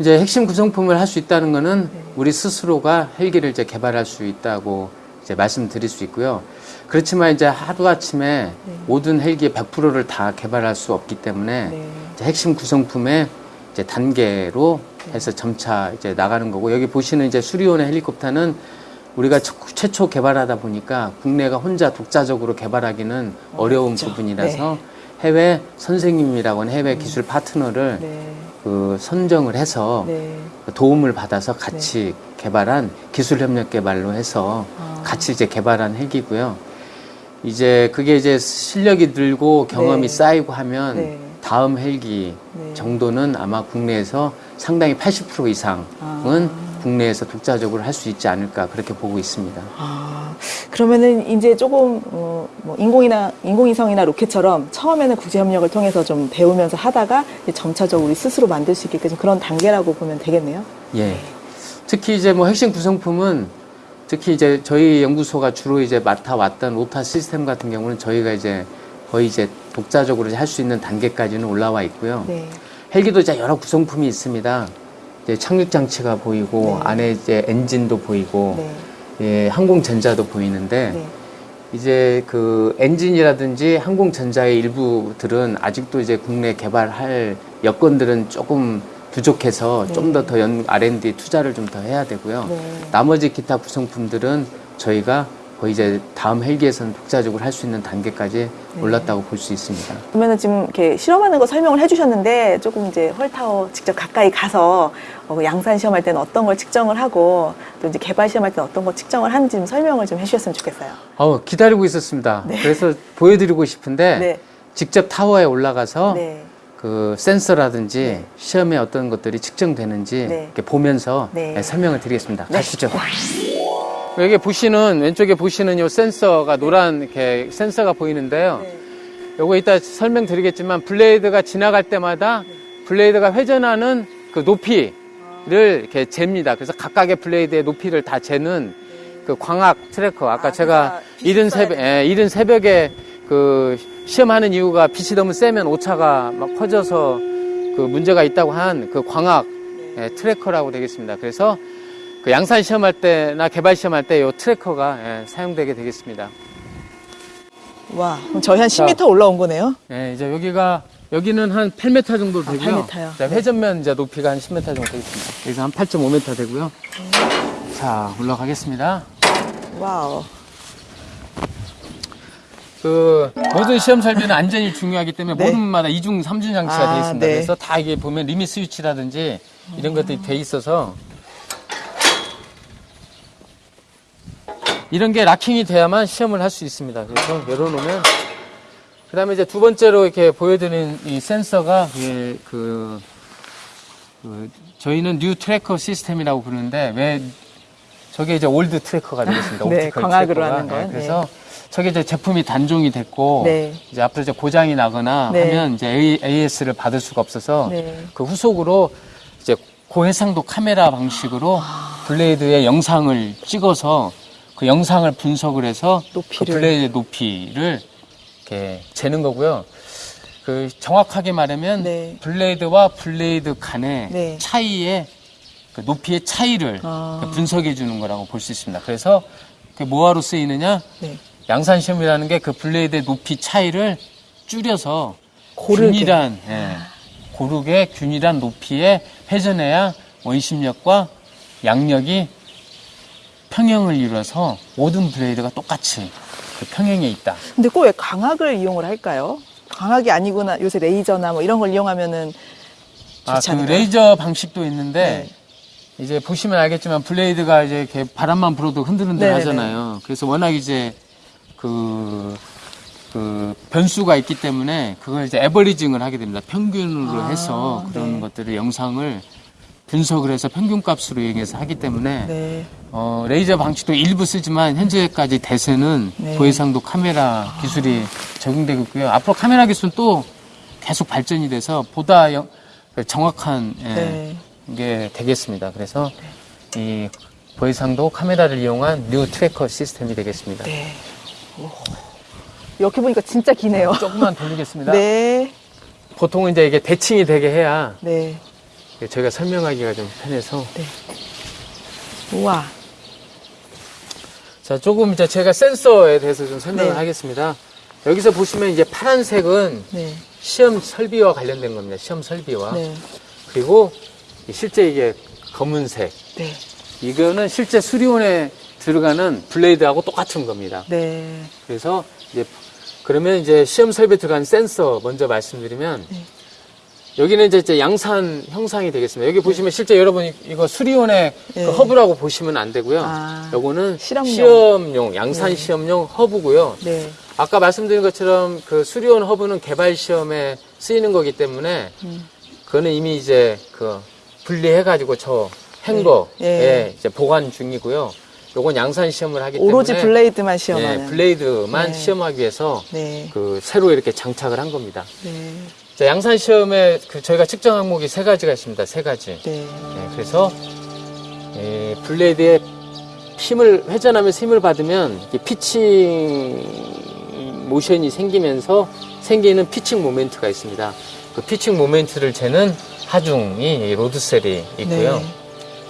이제 핵심 구성품을 할 수 있다는 거는 네. 우리 스스로가 헬기를 이제 개발할 수 있다고 이제 말씀드릴 수 있고요. 그렇지만 이제 하루아침에 모든 헬기의 100%를 다 개발할 수 없기 때문에 네. 핵심 구성품의 이제 단계로 해서 점차 이제 나가는 거고 여기 보시는 이제 수리온의 헬리콥터는 우리가 처- 최초 개발하다 보니까 국내가 혼자 독자적으로 개발하기는 어려운 그렇죠. 부분이라서 해외 선생님이라고 하는 해외 기술 파트너를 네. 그 선정을 해서 네. 도움을 받아서 같이 개발한 기술 협력 개발로 해서 아. 같이 이제 개발한 헬기고요. 이제 그게 이제 실력이 늘고 경험이 네. 쌓이고 하면 네. 다음 헬기 네. 정도는 아마 국내에서 상당히 80% 이상은 아. 국내에서 독자적으로 할 수 있지 않을까 그렇게 보고 있습니다. 아, 그러면은 이제 조금 어, 뭐 인공이나 인공위성이나 로켓처럼 처음에는 국제 협력을 통해서 좀 배우면서 하다가 점차적으로 우리 스스로 만들 수 있게끔 그런 단계라고 보면 되겠네요. 예. 특히 이제 뭐 핵심 구성품은 특히 이제 저희 연구소가 주로 이제 맡아왔던 로터 시스템 같은 경우는 저희가 이제 거의 이제 독자적으로 할 수 있는 단계까지는 올라와 있고요. 네. 헬기도 이제 여러 구성품이 있습니다. 이제 착륙 장치가 보이고 네. 안에 이제 엔진도 보이고 네. 예, 항공전자도 보이는데 네. 이제 그 엔진이라든지 항공전자의 일부들은 아직도 이제 국내 개발할 여건들은 조금 부족해서 네. 좀더더 R&D 투자를 좀 더 해야 되고요. 네. 나머지 기타 구성품들은 저희가 거의 이제 다음 헬기에서는 독자적으로 할 수 있는 단계까지 네. 올랐다고 볼 수 있습니다. 그러면은 지금 이렇게 실험하는 거 설명을 해주셨는데 조금 이제 헐타워 직접 가까이 가서 어, 양산 시험할 때는 어떤 걸 측정을 하고 또 이제 개발 시험할 때는 어떤 걸 측정을 하는지 좀 설명을 좀 해주셨으면 좋겠어요. 어, 기다리고 있었습니다. 그래서 보여드리고 싶은데 네. 직접 타워에 올라가서 네. 그 센서라든지 네. 시험에 어떤 것들이 측정되는지 네. 이렇게 보면서 네. 네, 설명을 드리겠습니다. 네. 가시죠. 여기 보시는 왼쪽에 보시는 요 센서가 노란 이렇게 센서가 보이는데요. 네. 요거 이따 설명드리겠지만 블레이드가 지나갈 때마다 블레이드가 회전하는 그 높이를 이렇게 잽니다. 그래서 각각의 블레이드의 높이를 다 재는 그 광학 tracker. 아까 아, 제가 이른 새벽, 예, 이른 새벽에 그 시험하는 이유가 빛이 너무 세면 오차가 막 커져서 그 문제가 있다고 한 그 광학 예, tracker라고 되겠습니다. 그래서 그 양산 시험할 때나 개발 시험할 때 이 tracker가 예, 사용되게 되겠습니다. 와, 그럼 저희 한 10m 올라온 거네요. 예, 이제 여기가 여기는 한 8m 정도 아, 되고요. 8m 요? 자, 네. 회전면 이제 높이가 한 10m 정도 되겠습니다. 여기서 한 8.5m 되고요. 자, 올라가겠습니다. 와우. 그 모든 시험 설비는 안전이 중요하기 때문에 네. 모든 문마다 이중 삼중 장치가 아, 되어 있습니다. 네. 그래서 다 이게 보면 limit switch라든지 이런 것들이 돼 있어서 이런 게 locking이 돼야만 시험을 할 수 있습니다. 그래서 열어놓으면 그 다음에 이제 두 번째로 이렇게 보여드리는 이 센서가 예, 그, 그 저희는 new tracker system이라고 부르는데 왜 저게 이제 old tracker가 되겠습니다. 네, 광학으로 tracker가. 하는 건, 그래서 저게 이제 제품이 단종이 됐고 네. 이제 앞으로 이제 고장이 나거나 네. 하면 이제 AS를 받을 수가 없어서 네. 그 후속으로 이제 고해상도 카메라 방식으로 아. blade의 영상을 찍어서 그 영상을 분석을 해서 높이를. 그 blade 높이를 이렇게 재는 거고요. 그 정확하게 말하면 네. blade와 blade 간의 네. 차이의 그 높이의 차이를 아. 분석해 주는 거라고 볼 수 있습니다. 그래서 그 뭐하러 쓰이느냐? 네. 양산 시험이라는 게 그 blade의 높이 차이를 줄여서 고르게. 균일한 예, 고르게 균일한 높이에 회전해야 원심력과 양력이 평형을 이루어서 모든 blade가 똑같이 그 평형에 있다. 근데 꼭왜 광학을 이용을 할까요? 광학이 아니구나. 요새 레이저나 뭐 이런 걸 이용하면은 아, 그? 레이저 방식도 있는데 네. 이제 보시면 알겠지만 blade가 이제 이렇게 바람만 불어도 흔들흔들 네네네. 하잖아요. 그래서 워낙 이제 그, 그 변수가 있기 때문에 그걸 이제 averaging을 하게 됩니다. 평균으로 아, 해서 그런 네. 것들을 영상을 분석을 해서 평균 값으로 이용해서 하기 때문에 네. 어, 레이저 방식도 일부 쓰지만 현재까지 대세는 네. 고해상도 카메라 기술이 적용되고 있고요. 앞으로 카메라 기술은 또 계속 발전이 돼서 보다 영- 정확한 예, 네. 게 되겠습니다. 그래서 이 고해상도 카메라를 이용한 new tracker system이 되겠습니다. 네. 오. 이렇게 보니까 진짜 기네요. 조금만 돌리겠습니다. 네. 보통은 이제 이게 대칭이 되게 해야 네. 저희가 설명하기가 좀 편해서 우와. 자, 조금 이제 제가 센서에 대해서 좀 설명을 네. 하겠습니다. 여기서 보시면 이제 파란색은 네. 시험 설비와 관련된 겁니다. 시험 설비와. 네. 그리고 실제 이게 검은색. 네. 이거는 실제 수리온에 들어가는 블레이드하고 똑같은 겁니다. 네. 그래서 이제 그러면 이제 시험 설비에 들어가는 센서 먼저 말씀드리면 네. 여기는 이제- 이제 양산 형상이 되겠습니다. 여기 보시면 실제 여러분 이- 이거 수리온의 네. 그 허브라고 보시면 안 되고요. 아, 요거는 실험용. 시험용, 양산 네. 시험용 허브고요. 네. 아까 말씀드린 것처럼 그 수리온 허브는 개발 시험에 쓰이는 거기 때문에 음. 그거는 이미 이제 그 분리해가지고 저 행거에 예. 예. 이제 보관 중이고요. 요건 양산 시험을 하기 오로지 때문에 블레이드만 예, 시험하는. 블레이드만 네. 시험하기 위해서 네. 그 새로 이렇게 장착을 한 겁니다. 네. 자, 양산 시험에 그 저희가 측정 항목이 세 가지가 있습니다. 세 가지. 네. 네, 그래서 이 블레이드에 힘을 회전하면서 힘을 받으면 pitching motion이 생기면서 생기는 pitching moment가 있습니다. 그 pitching moment를 재는 하중이 이 load cell이 있고요. 네.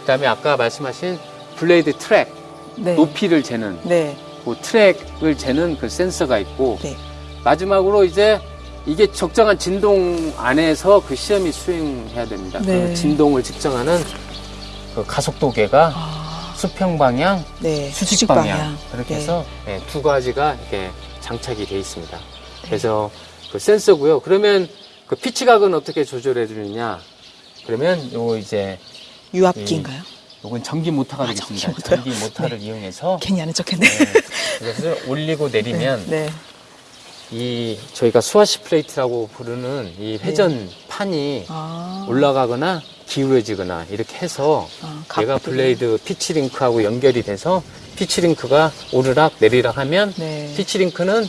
그다음에 아까 말씀하신 blade track 네. 높이를 재는 네. 그 트랙을 재는 그 센서가 있고 네. 마지막으로 이제 이게 적정한 진동 안에서 그 시험이 수행해야 됩니다. 네. 그 진동을 측정하는 그 가속도계가 아, 수평 방향, 네. 수직 방향, 그렇게 네. 해서 네, 두 가지가 이렇게 장착이 돼 있습니다. 그래서 그 센서고요. 그러면 그 피치각은 어떻게 조절해 주느냐? 그러면 요 이제 유압기인가요? 요건 전기 모터가 아, 되겠습니다. 전기 모터요? 전기 모터를 이용해서 괜히 아는 척했네. 네, 이것을 올리고 내리면 네. 이 저희가 swash plate라고 부르는 이 회전판이 아. 올라가거나 기울어지거나 이렇게 해서 아, 얘가. blade pitch link하고 연결이 돼서 pitch link가 오르락 내리락 하면 네. pitch link는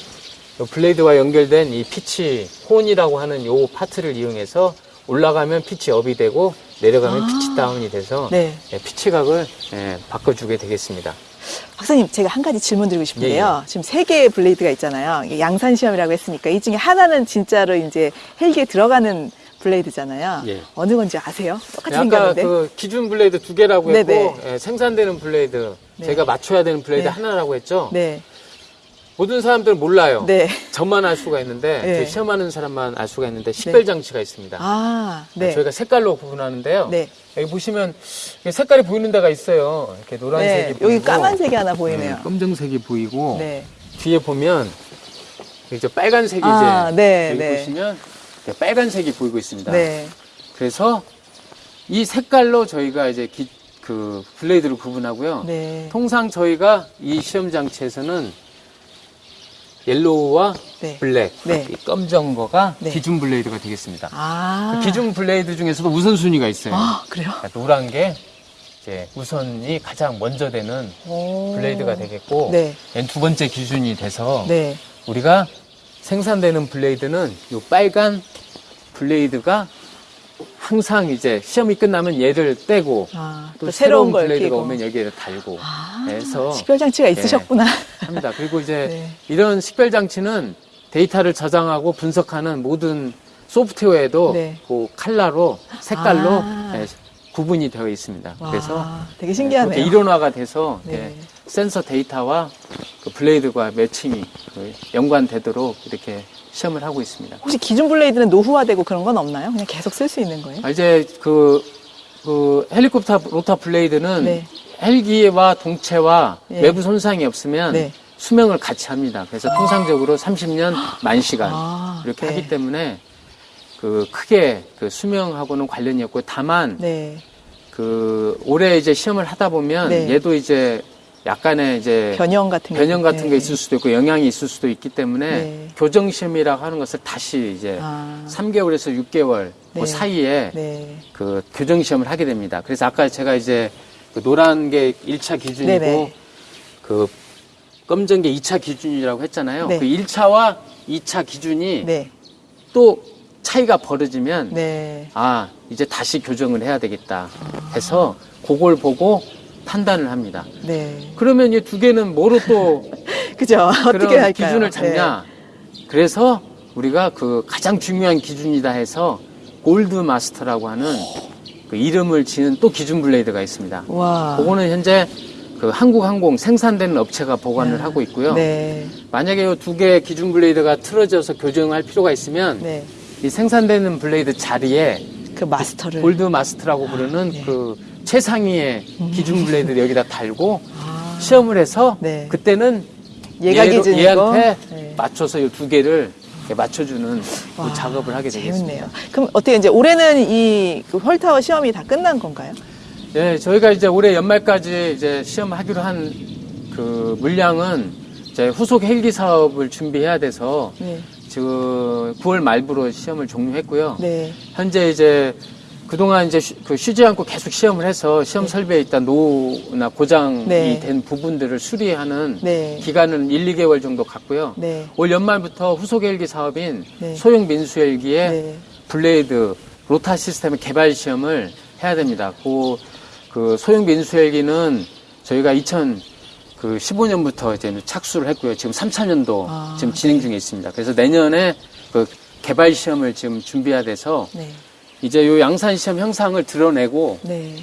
요 blade와 연결된 이 pitch horn이라고 하는 요 파트를 이용해서 올라가면 pitch up이 되고 내려가면 아. pitch down이 돼서 네. 예, 피치각을 예, 바꿔주게 되겠습니다. 박사님, 제가 한 가지 질문 드리고 싶은데요. 예, 지금 세 개의 blade가 있잖아요. 양산 시험이라고 했으니까 이 중에 하나는 진짜로 이제 헬기에 들어가는 blade잖아요. 예. 어느 건지 아세요? 똑같이 아까 생겼는데. 그 기준 blade 두 개라고 했고 네네. 예, 생산되는 blade 네. 제가 맞춰야 되는 blade 네. 하나라고 했죠. 네. 모든 사람들은 몰라요. 네. 저만 알 수가 있는데 네. 시험하는 사람만 알 수가 있는데 식별 장치가 있습니다. 아, 네. 저희가 색깔로 구분하는데요. 네. 여기 보시면 색깔이 보이는 데가 있어요. 이렇게 노란색이 네. 보이고 여기 까만색이 하나 보이네요. 네, 검정색이 보이고 네. 뒤에 보면 이제 빨간색이 아, 이제 네, 여기 네. 보시면 빨간색이 보이고 있습니다. 네. 그래서 이 색깔로 저희가 이제 기- 그 blade를 구분하고요. 네. 통상 저희가 이 시험 장치에서는 yellow와 네. black, 네. 이 검정 거가 네. 기준 blade가 되겠습니다. 아. 그 기준 blade 중에서도 우선순위가 있어요. 아, 그래요? 그러니까 노란 게 이제 우선이 가장 먼저 되는 오. blade가 되겠고 네. 두 번째 기준이 돼서 네. 우리가 생산되는 blade는 이 빨간 blade가 항상 이제 시험이 끝나면 얘를 떼고 아, 또또 새로운 blade가 끼고. 오면 여기에 달고 아, 해서 식별 장치가 예. 있으셨구나. 합니다. 그리고 이제 네. 이런 식별 장치는 데이터를 저장하고 분석하는 모든 소프트웨어에도 네. 그 컬러로 색깔로 아. 예, 구분이 되어 있습니다. 와, 그래서 되게 신기하네요. 이렇게 이론화가 돼서 네. 이렇게 센서 데이터와 그 블레이드가 매칭이 그 연관되도록 이렇게 시험을 하고 있습니다. 혹시 기준 블레이드는 노후화되고 그런 건 없나요? 그냥 계속 쓸 수 있는 거예요? 아, 이제 그, 그 헬리콥터 로터 블레이드는 네. 헬기와 동체와 예. 외부 손상이 없으면 네. 수명을 같이 합니다. 그래서 통상적으로 30년 만 시간 아, 이렇게 네. 하기 때문에 그 크게 그 수명하고는 관련이 없고 다만 네. 그 올해 이제 시험을 하다 보면 네. 얘도 이제 약간의 이제 변형 같은 게. 변형 같은 네. 게 있을 수도 있고 영향이 있을 수도 있기 때문에 네. 교정 시험이라고 하는 것을 다시 이제 아, 3개월에서 6개월 그 네. 사이에 네. 그 교정 시험을 하게 됩니다. 그래서 아까 제가 이제 그 노란 게 1차 기준이고 네네. 그 검정 게 2차 기준이라고 했잖아요. 네. 그 1차와 2차 기준이 네. 또 차이가 벌어지면 네. 아 이제 다시 교정을 해야 되겠다 해서 그걸 보고 판단을 합니다. 네. 그러면 이 두 개는 뭐로 또 그죠? 어떻게 할까요? 기준을 잡냐? 그래서 우리가 그 가장 중요한 기준이다 해서 골드 마스터라고 하는 그 이름을 지는 또 기준 블레이드가 있습니다. 네. 와. 그거는 현재 그 한국항공 생산되는 업체가 보관을 야. 하고 있고요. 네. 만약에 이 두 개의 기준 블레이드가 틀어져서 교정할 필요가 있으면 네. 이 생산되는 블레이드 자리에 그 마스터를. gold master라고 부르는 네. 그 최상위의 기준 블레이드를 여기다 달고 아, 시험을 해서 네. 그때는 얘가 얘로-. 얘한테 네. 맞춰서 이 두 개를 맞춰주는 그 와, 작업을 하게 되겠습니다. 재밌네요. 그럼 어떻게 이제 올해는 이 그 whirl tower 시험이 다 끝난 건가요? 네, 저희가 이제 올해 연말까지 이제 시험하기로 한 그 물량은 이제 후속 헬기 사업을 준비해야 돼서 네. 지금 9월 말부로 시험을 종료했고요. 네. 현재 이제 그동안 이제 쉬, 그 쉬지 않고 계속 시험을 해서 시험 설비에 있던 노후나 고장이 네. 된 부분들을 수리하는 네. 기간은 1, 2개월 정도 갔고요. 네. 올 연말부터 후속 헬기 사업인 네. 소형 민수 헬기의 네. 블레이드 로터 시스템 개발 시험을 해야 됩니다. 그, 그 소형 민수 헬기는 저희가 2015년부터 이제 착수를 했고요. 지금 3차년도 아, 지금 진행 중에 있습니다. 그래서 내년에 그 개발 시험을 지금 준비해야 돼서 네. 이제 요 양산 시험 형상을 드러내고 네.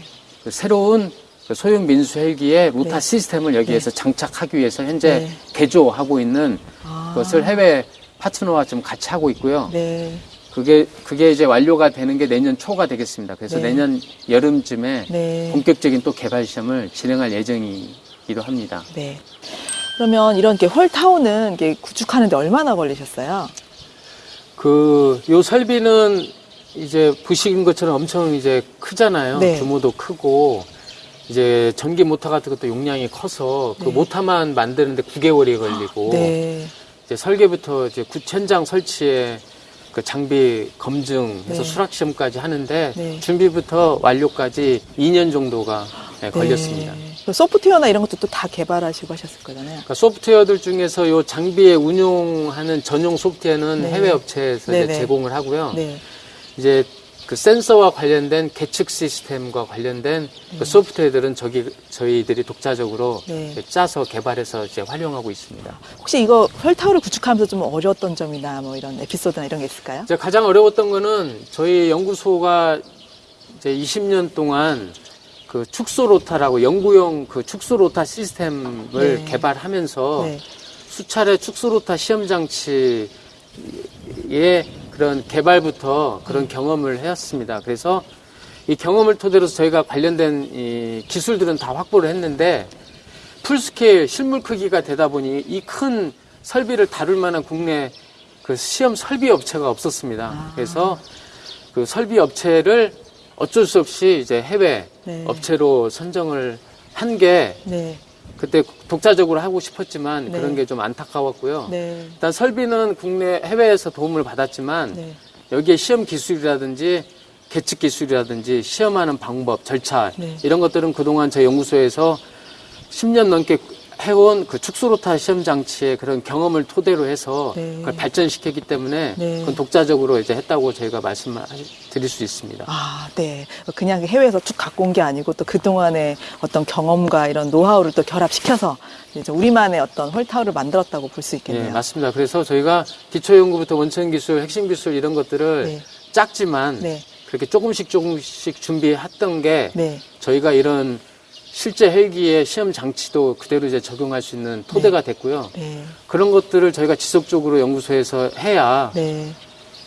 그 새로운 그 소형 민수 헬기의 로타 네. 시스템을 여기에서 장착하기 위해서 현제 네. 개조하고 있는 아. 것을 해외 파트너와 좀 같이 하고 있고요. 네. 그게 그게 이제 완료가 되는 게 내년 초가 되겠습니다. 그래서 네. 내년 여름쯤에 네. 본격적인 또 개발 시험을 진행할 예정이기도 합니다. 네. 그러면 이런 게 이게 구축하는데 얼마나 걸리셨어요? 그 요 설비는 이제 보시는 것처럼 엄청 이제 크잖아요. 네. 규모도 크고 이제 전기 모터 같은 것도 용량이 커서 그 네. 모터만 만드는데 9개월이 걸리고 네. 이제 설계부터 이제 구- 현장 설치에 그 장비 검증해서 네. 수락 시험까지 하는데 네. 준비부터 완료까지 2년 정도가 네, 걸렸습니다. 소프트웨어나 이런 것도 또 다 개발하시고 하셨을 거잖아요. 그러니까 소프트웨어들 중에서 요 장비에 운용하는 전용 소프트웨어는 네. 해외 업체에서. 제공을 하고요. 네. 이제 그 센서와 관련된 계측 시스템과 관련된 그 소프트웨어들은 저기 저희들이 독자적으로 네. 짜서 개발해서 이제 활용하고 있습니다. 혹시 이거 헐타워를 구축하면서 좀 어려웠던 점이나 뭐 이런 에피소드나 이런 게 있을까요? 이제 가장 어려웠던 거는 저희 연구소가 이제 20년 동안 그 축소 로타라고 연구용 그 축소 로타 시스템을 네. 개발하면서 네. 수차례 축소 로타 시험 장치의 그런 개발부터 그런 경험을 해왔습니다. 그래서 이 경험을 토대로 저희가 관련된 이 기술들은 다 확보를 했는데 풀스케일 실물 크기가 되다 보니 이 큰 설비를 다룰 만한 국내 그 시험 설비 업체가 없었습니다. 아. 그래서 그 설비 업체를 어쩔 수 없이 이제 해외 네. 업체로 선정을 한게 네. 그때 독자적으로 하고 싶었지만 네. 그런 게 좀 안타까웠고요. 네. 일단 설비는 국내 해외에서 도움을 받았지만 네. 여기에 시험 기술이라든지 계측 기술이라든지 시험하는 방법, 절차 네. 이런 것들은 그동안 제 연구소에서 10년 넘게 해온 그 축소로타 시험 장치의 그런 경험을 토대로 해서 네. 그걸 발전시켰기 때문에 네. 그건 독자적으로 이제 했다고 저희가 말씀 드릴 수 있습니다. 아, 네. 그냥 해외에서 쭉 갖고 온 게 아니고 또 그동안의 어떤 경험과 이런 노하우를 또 결합시켜서 이제 우리만의 어떤 홀타우를 만들었다고 볼수 예, 있겠네요. 맞습니다. 그래서 저희가 기초 연구부터 원천 기술, 핵심 기술 이런 것들을 네. 작지만 네. 그렇게 조금씩 조금씩 준비했던 게 네. 저희가 이런 실제 헬기의 시험 장치도 그대로 이제 적용할 수 있는 토대가 됐고요. 네. 그런 것들을 저희가 지속적으로 연구소에서 해야 네.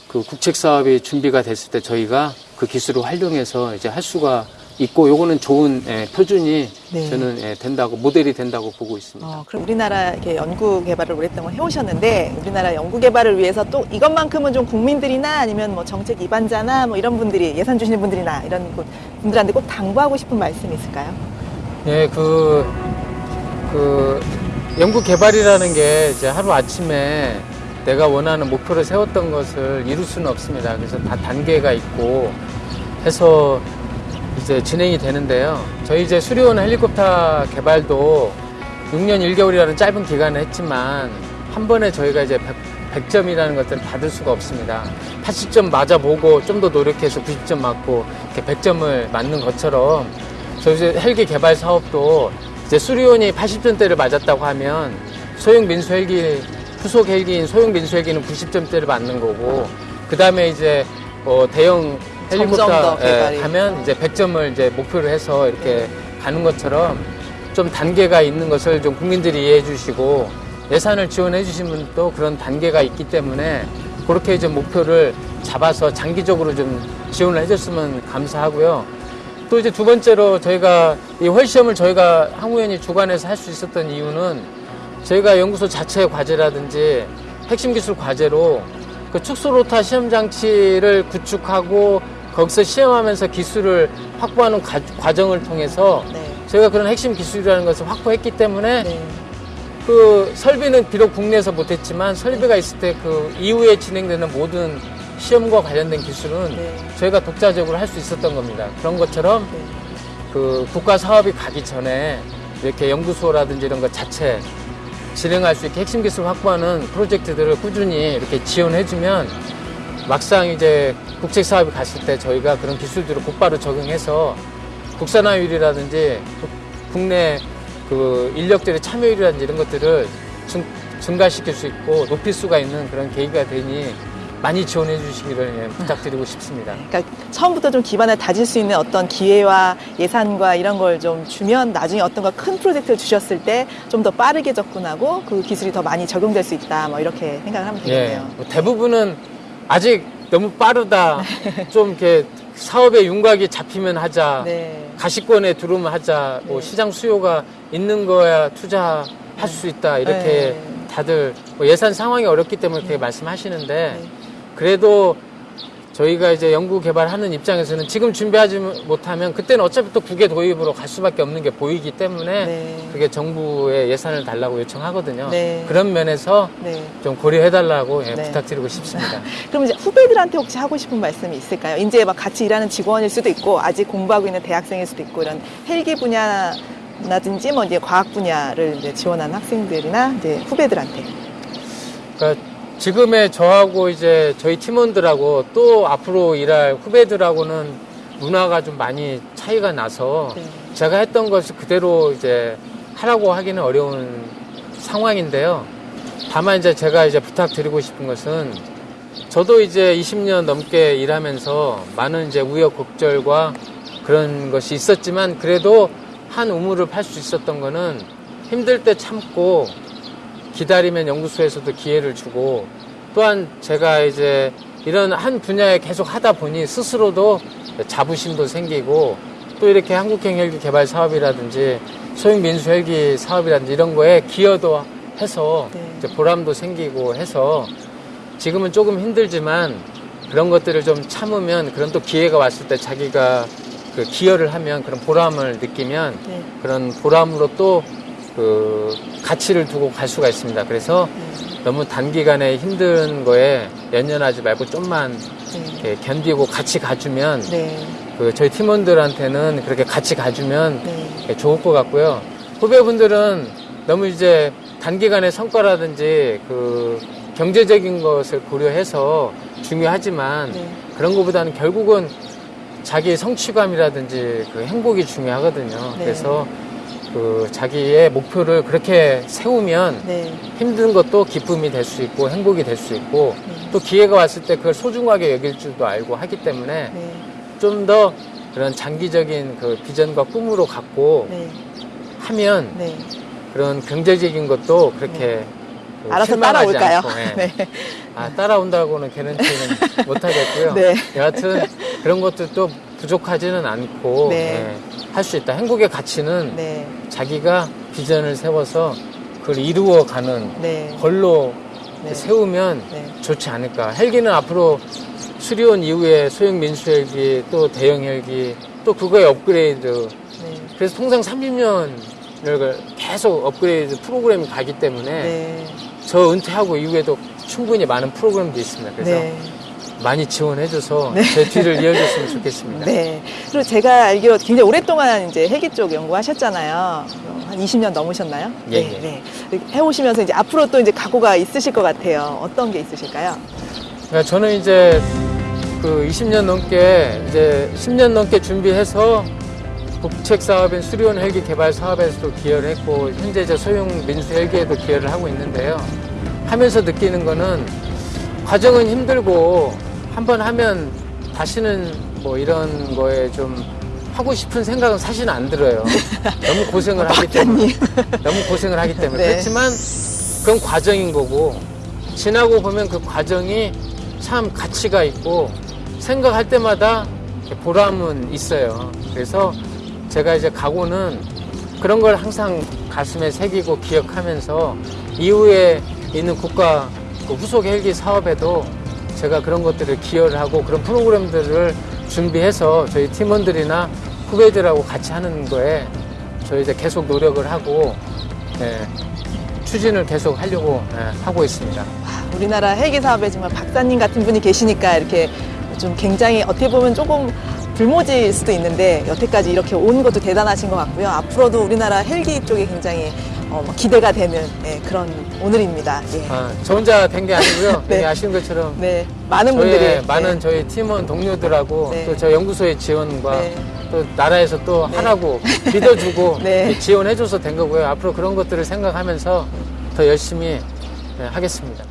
그 국책 사업이 준비가 됐을 때 저희가 그 기술을 활용해서 이제 할 수가 있고 요거는 좋은 예, 표준이 네. 저는 예, 된다고 모델이 된다고 보고 있습니다. 어, 그럼 우리나라 이렇게 연구 개발을 오랫동안 해오셨는데 우리나라 연구 개발을 위해서 또 이것만큼은 좀 국민들이나 아니면 뭐 정책 입안자나 뭐 이런 분들이 예산 주시는 분들이나 이런 분- 분들한테 꼭 당부하고 싶은 말씀이 있을까요? 예, 그, 그, 연구 개발이라는 게 이제 하루 아침에 내가 원하는 목표를 세웠던 것을 이룰 수는 없습니다. 그래서 다 단계가 있고 해서 이제 진행이 되는데요. 저희 이제 수리온 헬리콥터 개발도 6년 1개월이라는 짧은 기간을 했지만 한 번에 저희가 이제 100, 점이라는 것들은 받을 수가 없습니다. 80점 맞아보고 좀 더 노력해서 90점 맞고 이렇게 100점을 맞는 것처럼 저희 이제 헬기 개발 사업도 이제 수리온이 80점대를 맞았다고 하면 소형 민수 헬기 후속 헬기인 소형 민수 헬기는 90점대를 맞는 거고 그 다음에 이제 어, 대형 헬리콥터. 예, 하면 이제 100점을 이제 목표로 해서 이렇게 가는 것처럼 좀 단계가 있는 것을 좀 국민들이 이해해 주시고 예산을 지원해 주신 분도 그런 단계가 있기 때문에 그렇게 좀 목표를 잡아서 장기적으로 좀 지원을 해줬으면 감사하고요. 또 이제 두 번째로 저희가 이 홀시험을 저희가 항우연이 주관해서 할 수 있었던 이유는 저희가 연구소 자체 과제라든지 핵심 기술 과제로 그 축소로타 시험 장치를 구축하고 거기서 시험하면서 기술을 확보하는 과, 과정을 통해서 네. 저희가 그런 핵심 기술이라는 것을 확보했기 때문에 네. 그 설비는 비록 국내에서 못했지만 설비가 있을 때 그 이후에 진행되는 모든 시험과 관련된 기술은 네. 저희가 독자적으로 할 수 있었던 겁니다. 그런 것처럼 네. 그 국가 사업이 가기 전에 이렇게 연구소라든지 이런 것 자체 진행할 수 있게 핵심 기술 확보하는 프로젝트들을 꾸준히 이렇게 지원해주면 막상 이제 국책 사업이 갔을 때 저희가 그런 기술들을 곧바로 적용해서 국산화율이라든지 국- 국내 그 인력들의 참여율이라든지 이런 것들을 증, 증가시킬 수 있고 높일 수가 있는 그런 계기가 되니 많이 지원해 주시기를 예, 부탁드리고 싶습니다. 그러니까 처음부터 좀 기반을 다질 수 있는 어떤 기회와 예산과 이런 걸 좀 주면 나중에 어떤 거 큰 프로젝트를 주셨을 때 좀 더 빠르게 접근하고 그 기술이 더 많이 적용될 수 있다. 뭐 이렇게 생각을 하면 예, 되겠네요. 뭐 대부분은 아직 너무 빠르다. 좀 이렇게 사업의 윤곽이 잡히면 하자. 네. 가시권에 들어오면 하자. 뭐 네. 시장 수요가 있는 거야 투자할 수 있다. 이렇게 네. 다들 뭐 예산 상황이 어렵기 때문에 그렇게 말씀하시는데 네. 그래도 저희가 이제 연구 개발하는 입장에서는 지금 준비하지 못하면 그때는 어차피 또 국외 도입으로 갈 수밖에 없는 게 보이기 때문에 네. 그게 정부의 예산을 달라고 요청하거든요. 네. 그런 면에서 네. 좀 고려해달라고 예, 네. 부탁드리고 싶습니다. 그럼 이제 후배들한테 혹시 하고 싶은 말씀이 있을까요? 이제 막 같이 일하는 직원일 수도 있고 아직 공부하고 있는 대학생일 수도 있고 이런 헬기 분야라든지 뭐 이제 과학 분야를 이제 지원하는 학생들이나 이제 후배들한테. 그러니까 지금의 저하고 이제 저희 팀원들하고 또 앞으로 일할 후배들하고는 문화가 좀 많이 차이가 나서 네. 제가 했던 것을 그대로 이제 하라고 하기는 어려운 상황인데요. 다만 이제 제가 이제 부탁드리고 싶은 것은 저도 이제 20년 넘게 일하면서 많은 이제 우여곡절과 그런 것이 있었지만 그래도 한 우물을 팔 수 있었던 거는 힘들 때 참고 기다리면 연구소에서도 기회를 주고 또한 제가 이제 이런 한 분야에 계속 하다 보니 스스로도 자부심도 생기고 또 이렇게 한국형 헬기 개발 사업이라든지 소형 민수 헬기 사업이라든지 이런 거에 기여도 해서 네. 보람도 생기고 해서 지금은 조금 힘들지만 그런 것들을 좀 참으면 그런 또 기회가 왔을 때 자기가 그 기여를 하면 그런 보람을 느끼면 네. 그런 보람으로 또 그 가치를 두고 갈 수가 있습니다. 그래서 네. 너무 단기간에 힘든 거에 연연하지 말고 좀만 네. 견디고 같이 가주면 네. 그 저희 팀원들한테는 그렇게 같이 가주면 네. 좋을 것 같고요. 후배분들은 너무 이제 단기간의 성과라든지 그 경제적인 것을 고려해서 중요하지만 네. 그런 것보다는 결국은 자기 성취감이라든지 그 행복이 중요하거든요. 네. 그래서 그 자기의 목표를 그렇게 세우면 네. 힘든 것도 기쁨이 될 수 있고 행복이 될 수 있고 네. 또 기회가 왔을 때 그걸 소중하게 여길 줄도 알고 하기 때문에 네. 좀더 그런 장기적인 그 비전과 꿈으로 갖고 네. 하면 네. 그런 경제적인 것도 그렇게 그 알아서 따라올까요? 예. 네. 아, 따라온다고는 개런티는 못하겠고요. 네. 여하튼 그런 것들도 부족하지는 않고 네. 할수 있다. 행복의 가치는 네. 자기가 비전을 세워서 그걸 이루어가는 네. 걸로 네. 세우면 네. 좋지 않을까. 헬기는 앞으로 수리온 이후에 소형 민수 헬기, 또 대형 헬기, 또 그거의 업그레이드. 네. 그래서 통상 30년을 계속 업그레이드 프로그램이 가기 때문에 네. 저 은퇴하고 이후에도 충분히 많은 프로그램도 있습니다. 그래서 네. 많이 지원해줘서 제 뒤를 이어줬으면 좋겠습니다. 네. 그리고 제가 알기로 굉장히 오랫동안 이제 헬기 쪽 연구하셨잖아요. 어, 한 20년 넘으셨나요? 예, 네. 예. 네. 해오시면서 이제 앞으로 또 이제 각오가 있으실 것 같아요. 어떤 게 있으실까요? 그러니까 저는 이제 그 20년 넘게 이제 10년 넘게 준비해서 국책 사업인 수리온 헬기 개발 사업에서도 기여를 했고 현재 저 소형 민수 헬기에도 기여를 하고 있는데요. 하면서 느끼는 거는 과정은 힘들고 한번 하면 다시는 뭐 이런 거에 좀 하고 싶은 생각은 사실은 안 들어요. 너무 고생을 하기 때문에. 너무 고생을 하기 때문에. 네. 그렇지만 그건 과정인 거고 지나고 보면 그 과정이 참 가치가 있고 생각할 때마다 보람은 있어요. 그래서 제가 이제 각오는 그런 걸 항상 가슴에 새기고 기억하면서 이후에 있는 국가 그 후속 헬기 사업에도 제가 그런 것들을 기여를 하고 그런 프로그램들을 준비해서 저희 팀원들이나 후배들하고 같이 하는 거에 저희 이제 계속 노력을 하고 예, 추진을 계속 하려고 예, 하고 있습니다. 아, 우리나라 헬기 사업에 정말 박사님 같은 분이 계시니까 이렇게 좀 굉장히 어떻게 보면 조금 불모지일 수도 있는데 여태까지 이렇게 온 것도 대단하신 것 같고요. 앞으로도 우리나라 헬기 쪽에 굉장히 어, 뭐 기대가 되는 예, 그런 오늘입니다. 예. 아, 저 혼자 된 게 아니고요. 네. 네. 아시는 것처럼 네, 많은 분들이 많은 네. 저희 팀원 동료들하고 네. 또저 연구소의 지원과 네. 또 나라에서 또 네. 하라고 믿어주고 네. 지원해줘서 된 거고요. 앞으로 그런 것들을 생각하면서 더 열심히 네, 하겠습니다.